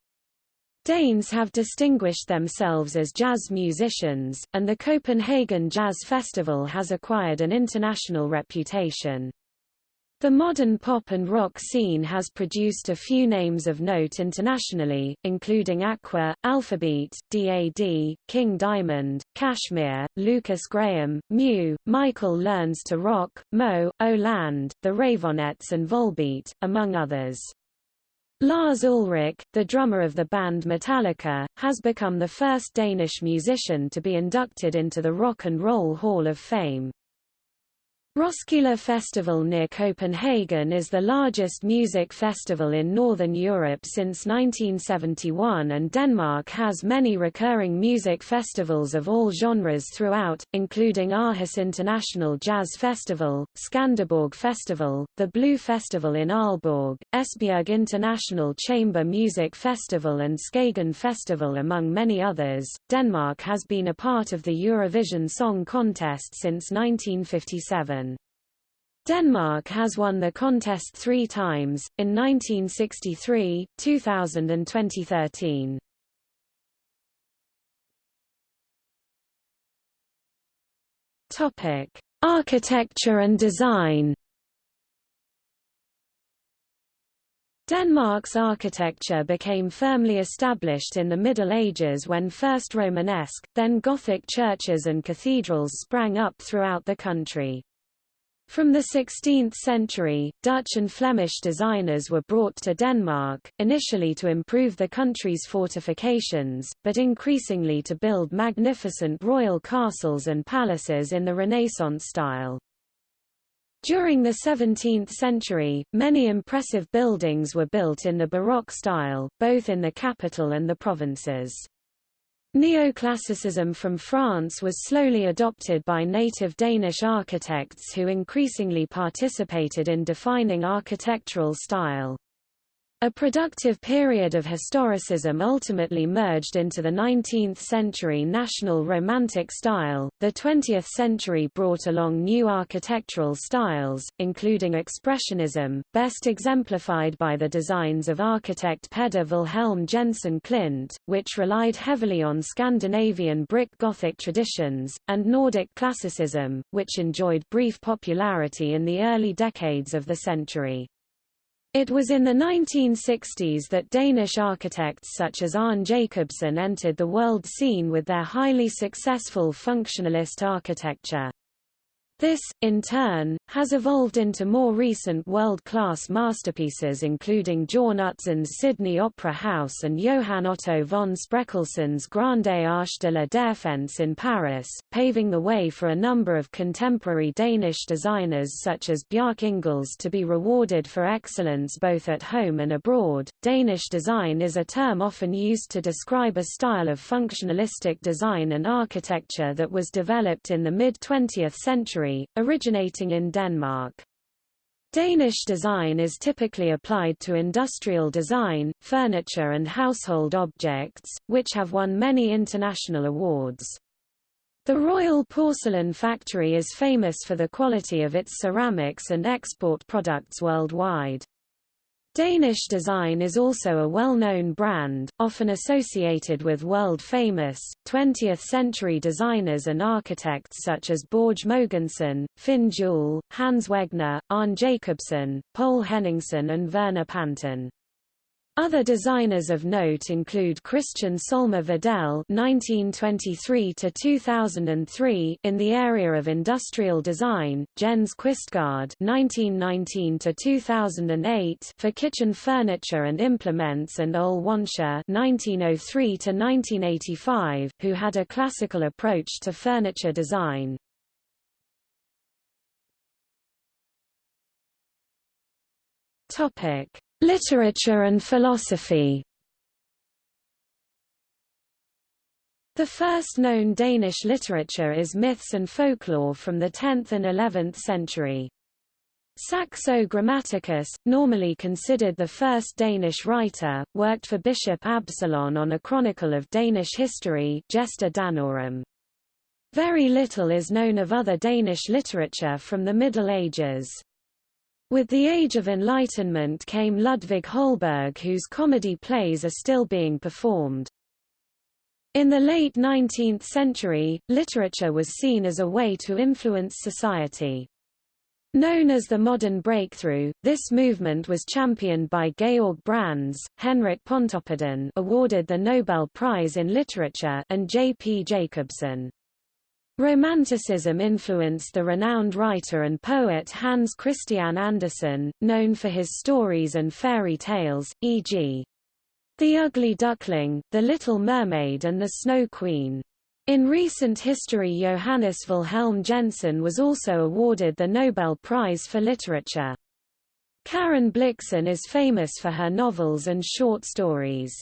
Danes have distinguished themselves as jazz musicians, and the Copenhagen Jazz Festival has acquired an international reputation. The modern pop and rock scene has produced a few names of note internationally, including Aqua, Alphabeat, DAD, King Diamond, Kashmir, Lukas Graham, Mew, Michael Learns to Rock, MØ, Oh Land, The Raveonettes and Volbeat, among others. Lars Ulrich, the drummer of the band Metallica, has become the first Danish musician to be inducted into the Rock and Roll Hall of Fame. Roskilde Festival near Copenhagen is the largest music festival in Northern Europe since 1971 and Denmark has many recurring music festivals of all genres throughout, including Aarhus International Jazz Festival, Skanderborg Festival, the Blue Festival in Aalborg, Esbjerg International Chamber Music Festival and Skagen Festival among many others. Denmark has been a part of the Eurovision Song Contest since 1957. Denmark has won the contest three times, in 1963, 2000 and 2013. Topic: Architecture and design. Denmark's architecture became firmly established in the Middle Ages when first Romanesque, then Gothic churches and cathedrals sprang up throughout the country. From the 16th century, Dutch and Flemish designers were brought to Denmark, initially to improve the country's fortifications, but increasingly to build magnificent royal castles and palaces in the Renaissance style. During the 17th century, many impressive buildings were built in the Baroque style, both in the capital and the provinces. Neoclassicism from France was slowly adopted by native Danish architects who increasingly participated in defining architectural style. A productive period of historicism ultimately merged into the 19th century national romantic style. The 20th century brought along new architectural styles, including expressionism, best exemplified by the designs of architect Peder Vilhelm Jensen Klint, which relied heavily on Scandinavian brick Gothic traditions, and Nordic classicism, which enjoyed brief popularity in the early decades of the century. It was in the 1960s that Danish architects such as Arne Jacobsen entered the world scene with their highly successful functionalist architecture. This, in turn, has evolved into more recent world-class masterpieces including Jorn Utzon's Sydney Opera House and Johann Otto von Spreckelsen's Grande Arche de la Défense in Paris, paving the way for a number of contemporary Danish designers such as Bjarke Ingels to be rewarded for excellence both at home and abroad. Danish design is a term often used to describe a style of functionalistic design and architecture that was developed in the mid-20th century originating in Denmark. Danish design is typically applied to industrial design, furniture and household objects, which have won many international awards. The Royal Porcelain Factory is famous for the quality of its ceramics and export products worldwide. Danish design is also a well-known brand, often associated with world-famous, 20th-century designers and architects such as Borge Mogensen, Finn Juhl, Hans Wegner, Arne Jacobsen, Poul Henningsen and Werner Panton. Other designers of note include Kristian Solmer Vedel (1923–2003) in the area of industrial design, Jens Quistgaard (1919–2008) for kitchen furniture and implements, and Ole Wanscher (1903–1985), who had a classical approach to furniture design. Topic. Literature and philosophy The first known Danish literature is myths and folklore from the 10th and 11th century. Saxo Grammaticus, normally considered the first Danish writer, worked for Bishop Absalon on a chronicle of Danish history Gesta Danorum. Very little is known of other Danish literature from the Middle Ages. With the Age of Enlightenment came Ludvig Holberg whose comedy plays are still being performed. In the late 19th century, literature was seen as a way to influence society. Known as the Modern Breakthrough, this movement was championed by Georg Brandes, Henrik Pontoppidan awarded the Nobel Prize in Literature and J. P. Jacobsen. Romanticism influenced the renowned writer and poet Hans Christian Andersen, known for his stories and fairy tales, e.g. The Ugly Duckling, The Little Mermaid and The Snow Queen. In recent history Johannes Wilhelm Jensen was also awarded the Nobel Prize for Literature. Karen Blixen is famous for her novels and short stories.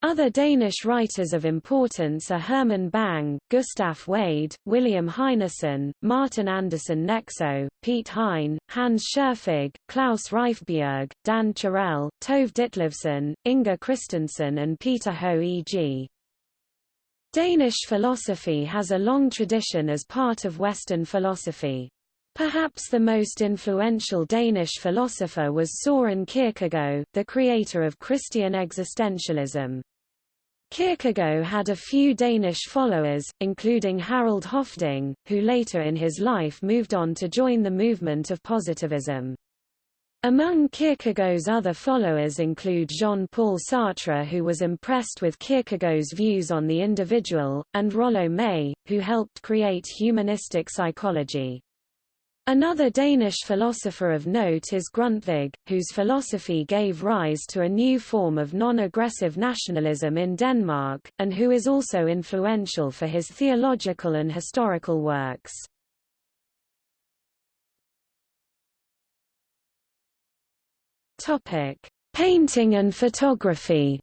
Other Danish writers of importance are Herman Bang, Gustaf Wied, William Heinesen, Martin Andersen Nexø, Piet Hein, Hans Scherfig, Klaus Rifbjerg, Dan Turèll, Tove Ditlevsen, Inger Christensen and Peter Høeg Danish philosophy has a long tradition as part of Western philosophy. Perhaps the most influential Danish philosopher was Søren Kierkegaard, the creator of Christian existentialism. Kierkegaard had a few Danish followers, including Harald Høffding, who later in his life moved on to join the movement of positivism. Among Kierkegaard's other followers include Jean-Paul Sartre who was impressed with Kierkegaard's views on the individual, and Rollo May, who helped create humanistic psychology. Another Danish philosopher of note is Grundtvig, whose philosophy gave rise to a new form of non-aggressive nationalism in Denmark, and who is also influential for his theological and historical works. Painting and photography.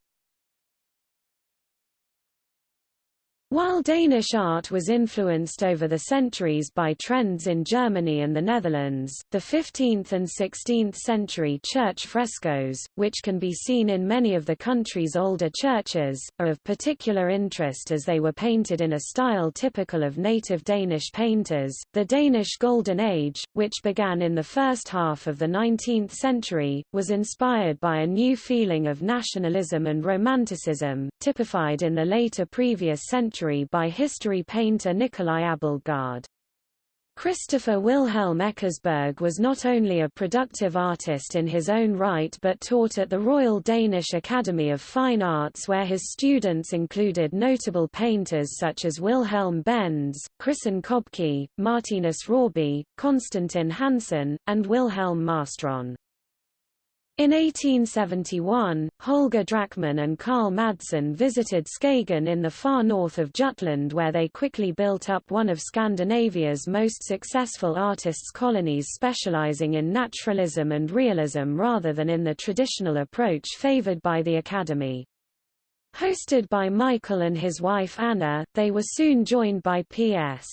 While Danish art was influenced over the centuries by trends in Germany and the Netherlands, the 15th and 16th century church frescoes, which can be seen in many of the country's older churches, are of particular interest as they were painted in a style typical of native Danish painters. The Danish Golden Age, which began in the first half of the 19th century, was inspired by a new feeling of nationalism and romanticism, typified in the later previous century century by history painter Nicolai Abildgaard. Christoffer Wilhelm Eckersberg was not only a productive artist in his own right but taught at the Royal Danish Academy of Fine Arts where his students included notable painters such as Wilhelm Bendz, Christen Købke, Martinus Raabe, Constantin Hansen, and Wilhelm Marstrand. In 1871, Holger Drachmann and Karl Madsen visited Skagen in the far north of Jutland where they quickly built up one of Scandinavia's most successful artists' colonies specializing in naturalism and realism rather than in the traditional approach favored by the Academy. Hosted by Michael and his wife Anna, they were soon joined by P.S.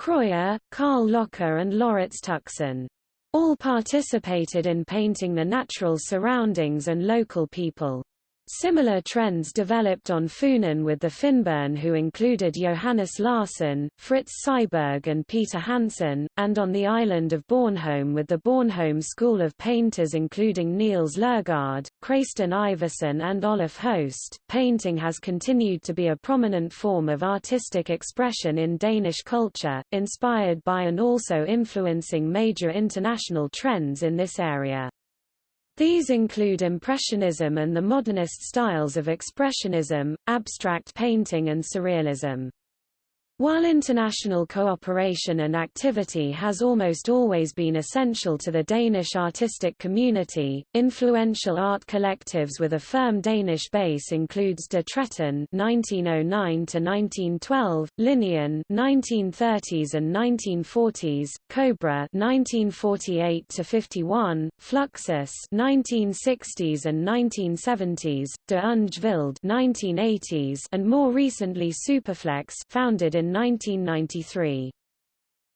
Krøyer, Carl Locher and Laurits Tuxen. All participated in painting the natural surroundings and local people. Similar trends developed on Funen with the Fynboerne who included Johannes Larsen, Fritz Syberg and Peter Hansen, and on the island of Bornholm with the Bornholm School of Painters including Niels Lergaard, Kristen Iversen and Oluf Høst. Painting has continued to be a prominent form of artistic expression in Danish culture, inspired by and also influencing major international trends in this area. These include Impressionism and the modernist styles of Expressionism, abstract painting and Surrealism. While international cooperation and activity has almost always been essential to the Danish artistic community, influential art collectives with a firm Danish base includes De Tretten (1909–1912), Linien (1930s and 1940s), Cobra (1948–51), Fluxus (1960s and 1970s), De Unge Vilde (1980s), and more recently Superflex, founded in in 1993.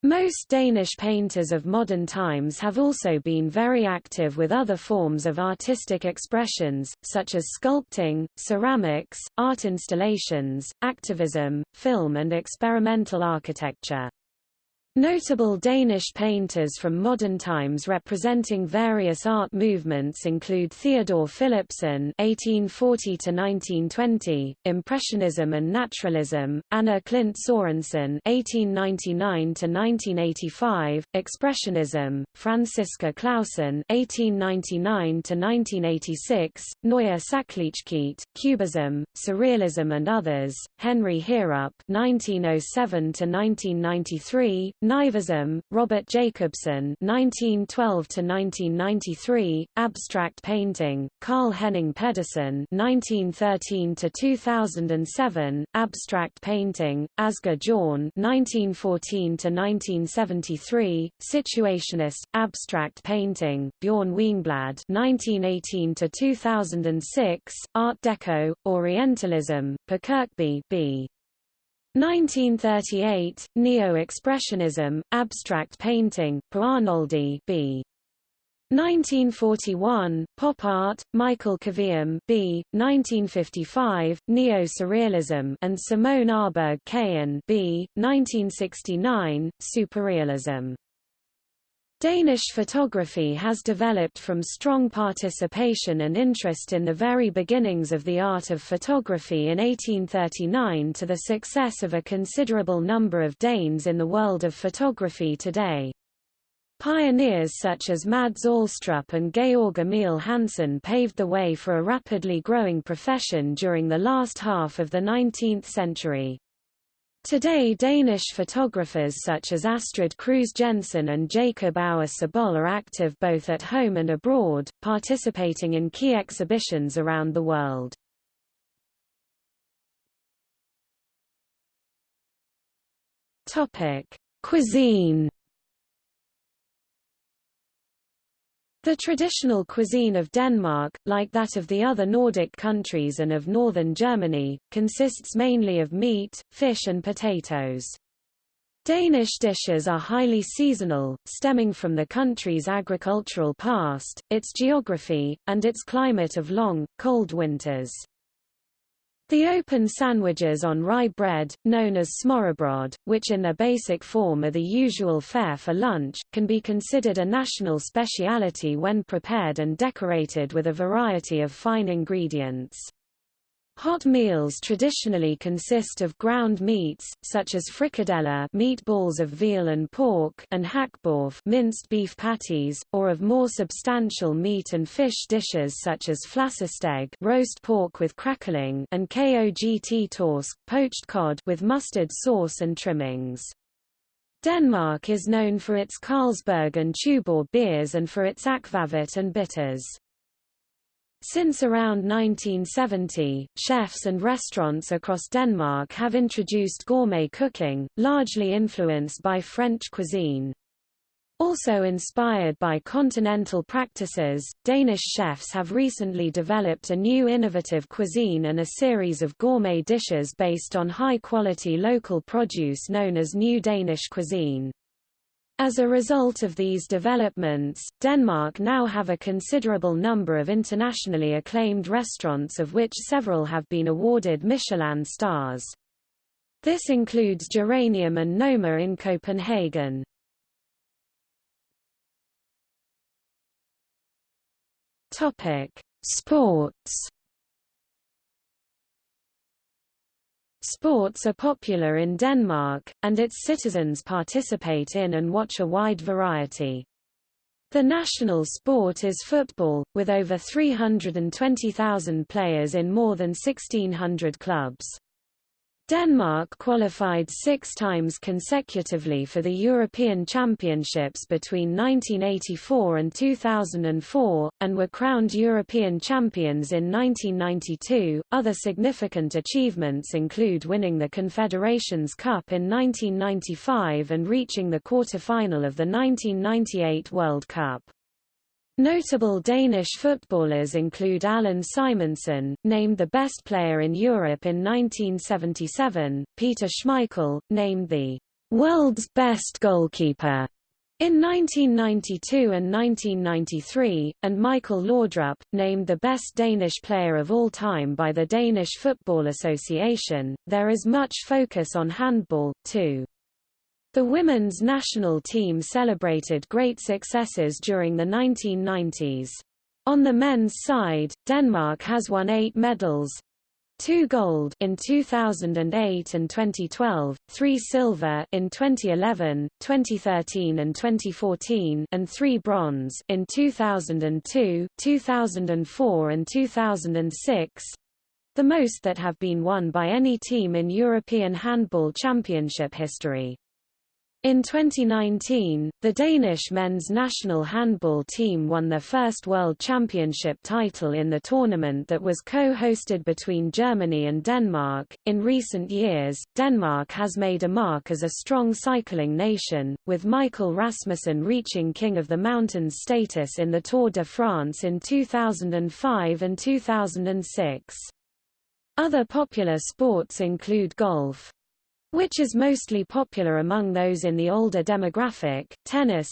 Most Danish painters of modern times have also been very active with other forms of artistic expressions, such as sculpting, ceramics, art installations, activism, film and experimental architecture. Notable Danish painters from modern times representing various art movements include Theodor Philipsen (1840–1920), Impressionism and Naturalism; Anna Klindt Sørensen (1899–1985), Expressionism; Franziska Clausen (1899–1986), Neue Sachlichkeit, Cubism, Surrealism, and others; Henry Heerup (1907–1993). Nivism, Robert Jacobsen (1912–1993), Abstract Painting, Carl Henning Pedersen (1913–2007), Abstract Painting, Asger Jorn (1914–1973), Situationist, Abstract Painting, Bjørn Wiinblad (1918–2006), Art Deco, Orientalism, Per Kirkeby B. 1938, Neo-Expressionism, Abstract Painting, Per Arnoldi b. 1941, Pop Art, Michael Kvium b. 1955, Neo-Surrealism and Simone Aaberg Kærn b. 1969, Superrealism. Danish photography has developed from strong participation and interest in the very beginnings of the art of photography in 1839 to the success of a considerable number of Danes in the world of photography today. Pioneers such as Mads Alstrup and Georg Emil Hansen paved the way for a rapidly growing profession during the last half of the 19th century. Today Danish photographers such as Astrid Kruse Jensen and Jacob Aue Sobol are active both at home and abroad, participating in key exhibitions around the world. Cuisine The traditional cuisine of Denmark, like that of the other Nordic countries and of northern Germany, consists mainly of meat, fish and potatoes. Danish dishes are highly seasonal, stemming from the country's agricultural past, its geography, and its climate of long, cold winters. The open sandwiches on rye bread, known as smørrebrød, which in their basic form are the usual fare for lunch, can be considered a national speciality when prepared and decorated with a variety of fine ingredients. Hot meals traditionally consist of ground meats, such as frikadeller meatballs of veal and pork and hakkebøf minced beef patties, or of more substantial meat and fish dishes such as flæskesteg roast pork with crackling and kogt torsk, poached cod with mustard sauce and trimmings. Denmark is known for its Carlsberg and Tuborg beers and for its akvavit and bitters. Since around 1970, chefs and restaurants across Denmark have introduced gourmet cooking, largely influenced by French cuisine. Also inspired by continental practices, Danish chefs have recently developed a new innovative cuisine and a series of gourmet dishes based on high-quality local produce known as New Danish cuisine. As a result of these developments, Denmark now have a considerable number of internationally acclaimed restaurants of which several have been awarded Michelin stars. This includes Geranium and Noma in Copenhagen. Sports Sports are popular in Denmark, and its citizens participate in and watch a wide variety. The national sport is football, with over 320,000 players in more than 1,600 clubs. Denmark qualified six times consecutively for the European Championships between 1984 and 2004, and were crowned European champions in 1992. Other significant achievements include winning the Confederations Cup in 1995 and reaching the quarter-final of the 1998 World Cup. Notable Danish footballers include Allan Simonsen, named the best player in Europe in 1977, Peter Schmeichel, named the world's best goalkeeper in 1992 and 1993, and Michael Laudrup, named the best Danish player of all time by the Danish Football Association. There is much focus on handball, too. The women's national team celebrated great successes during the 1990s. On the men's side, Denmark has won eight medals, two gold in 2008 and 2012, three silver in 2011, 2013 and 2014, and three bronze in 2002, 2004 and 2006 the most that have been won by any team in European Handball Championship history. In 2019, the Danish men's national handball team won their first World Championship title in the tournament that was co-hosted between Germany and Denmark. In recent years, Denmark has made a mark as a strong cycling nation, with Michael Rasmussen reaching King of the Mountains status in the Tour de France in 2005 and 2006. Other popular sports include golf, which is mostly popular among those in the older demographic, tennis,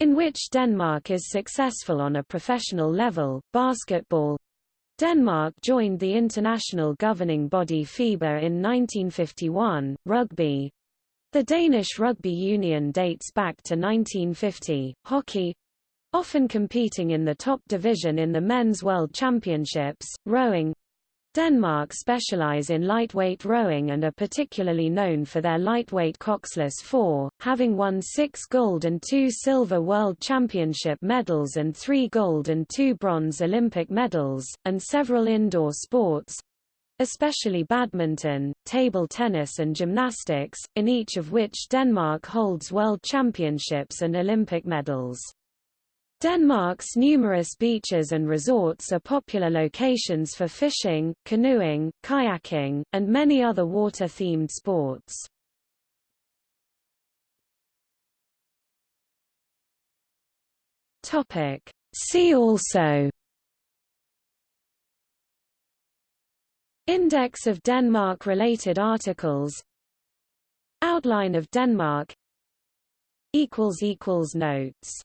in which Denmark is successful on a professional level, basketball. Denmark joined the international governing body FIBA in 1951, rugby. The Danish Rugby Union dates back to 1950, hockey, often competing in the top division in the Men's World Championships, rowing, Denmark specialize in lightweight rowing and are particularly known for their lightweight coxless four, having won six gold and two silver World Championship medals and three gold and two bronze Olympic medals, and several indoor sports, especially badminton, table tennis and gymnastics, in each of which Denmark holds world championships and Olympic medals. Denmark's numerous beaches and resorts are popular locations for fishing, canoeing, kayaking, and many other water-themed sports. See also Index of Denmark-related articles Outline of Denmark Notes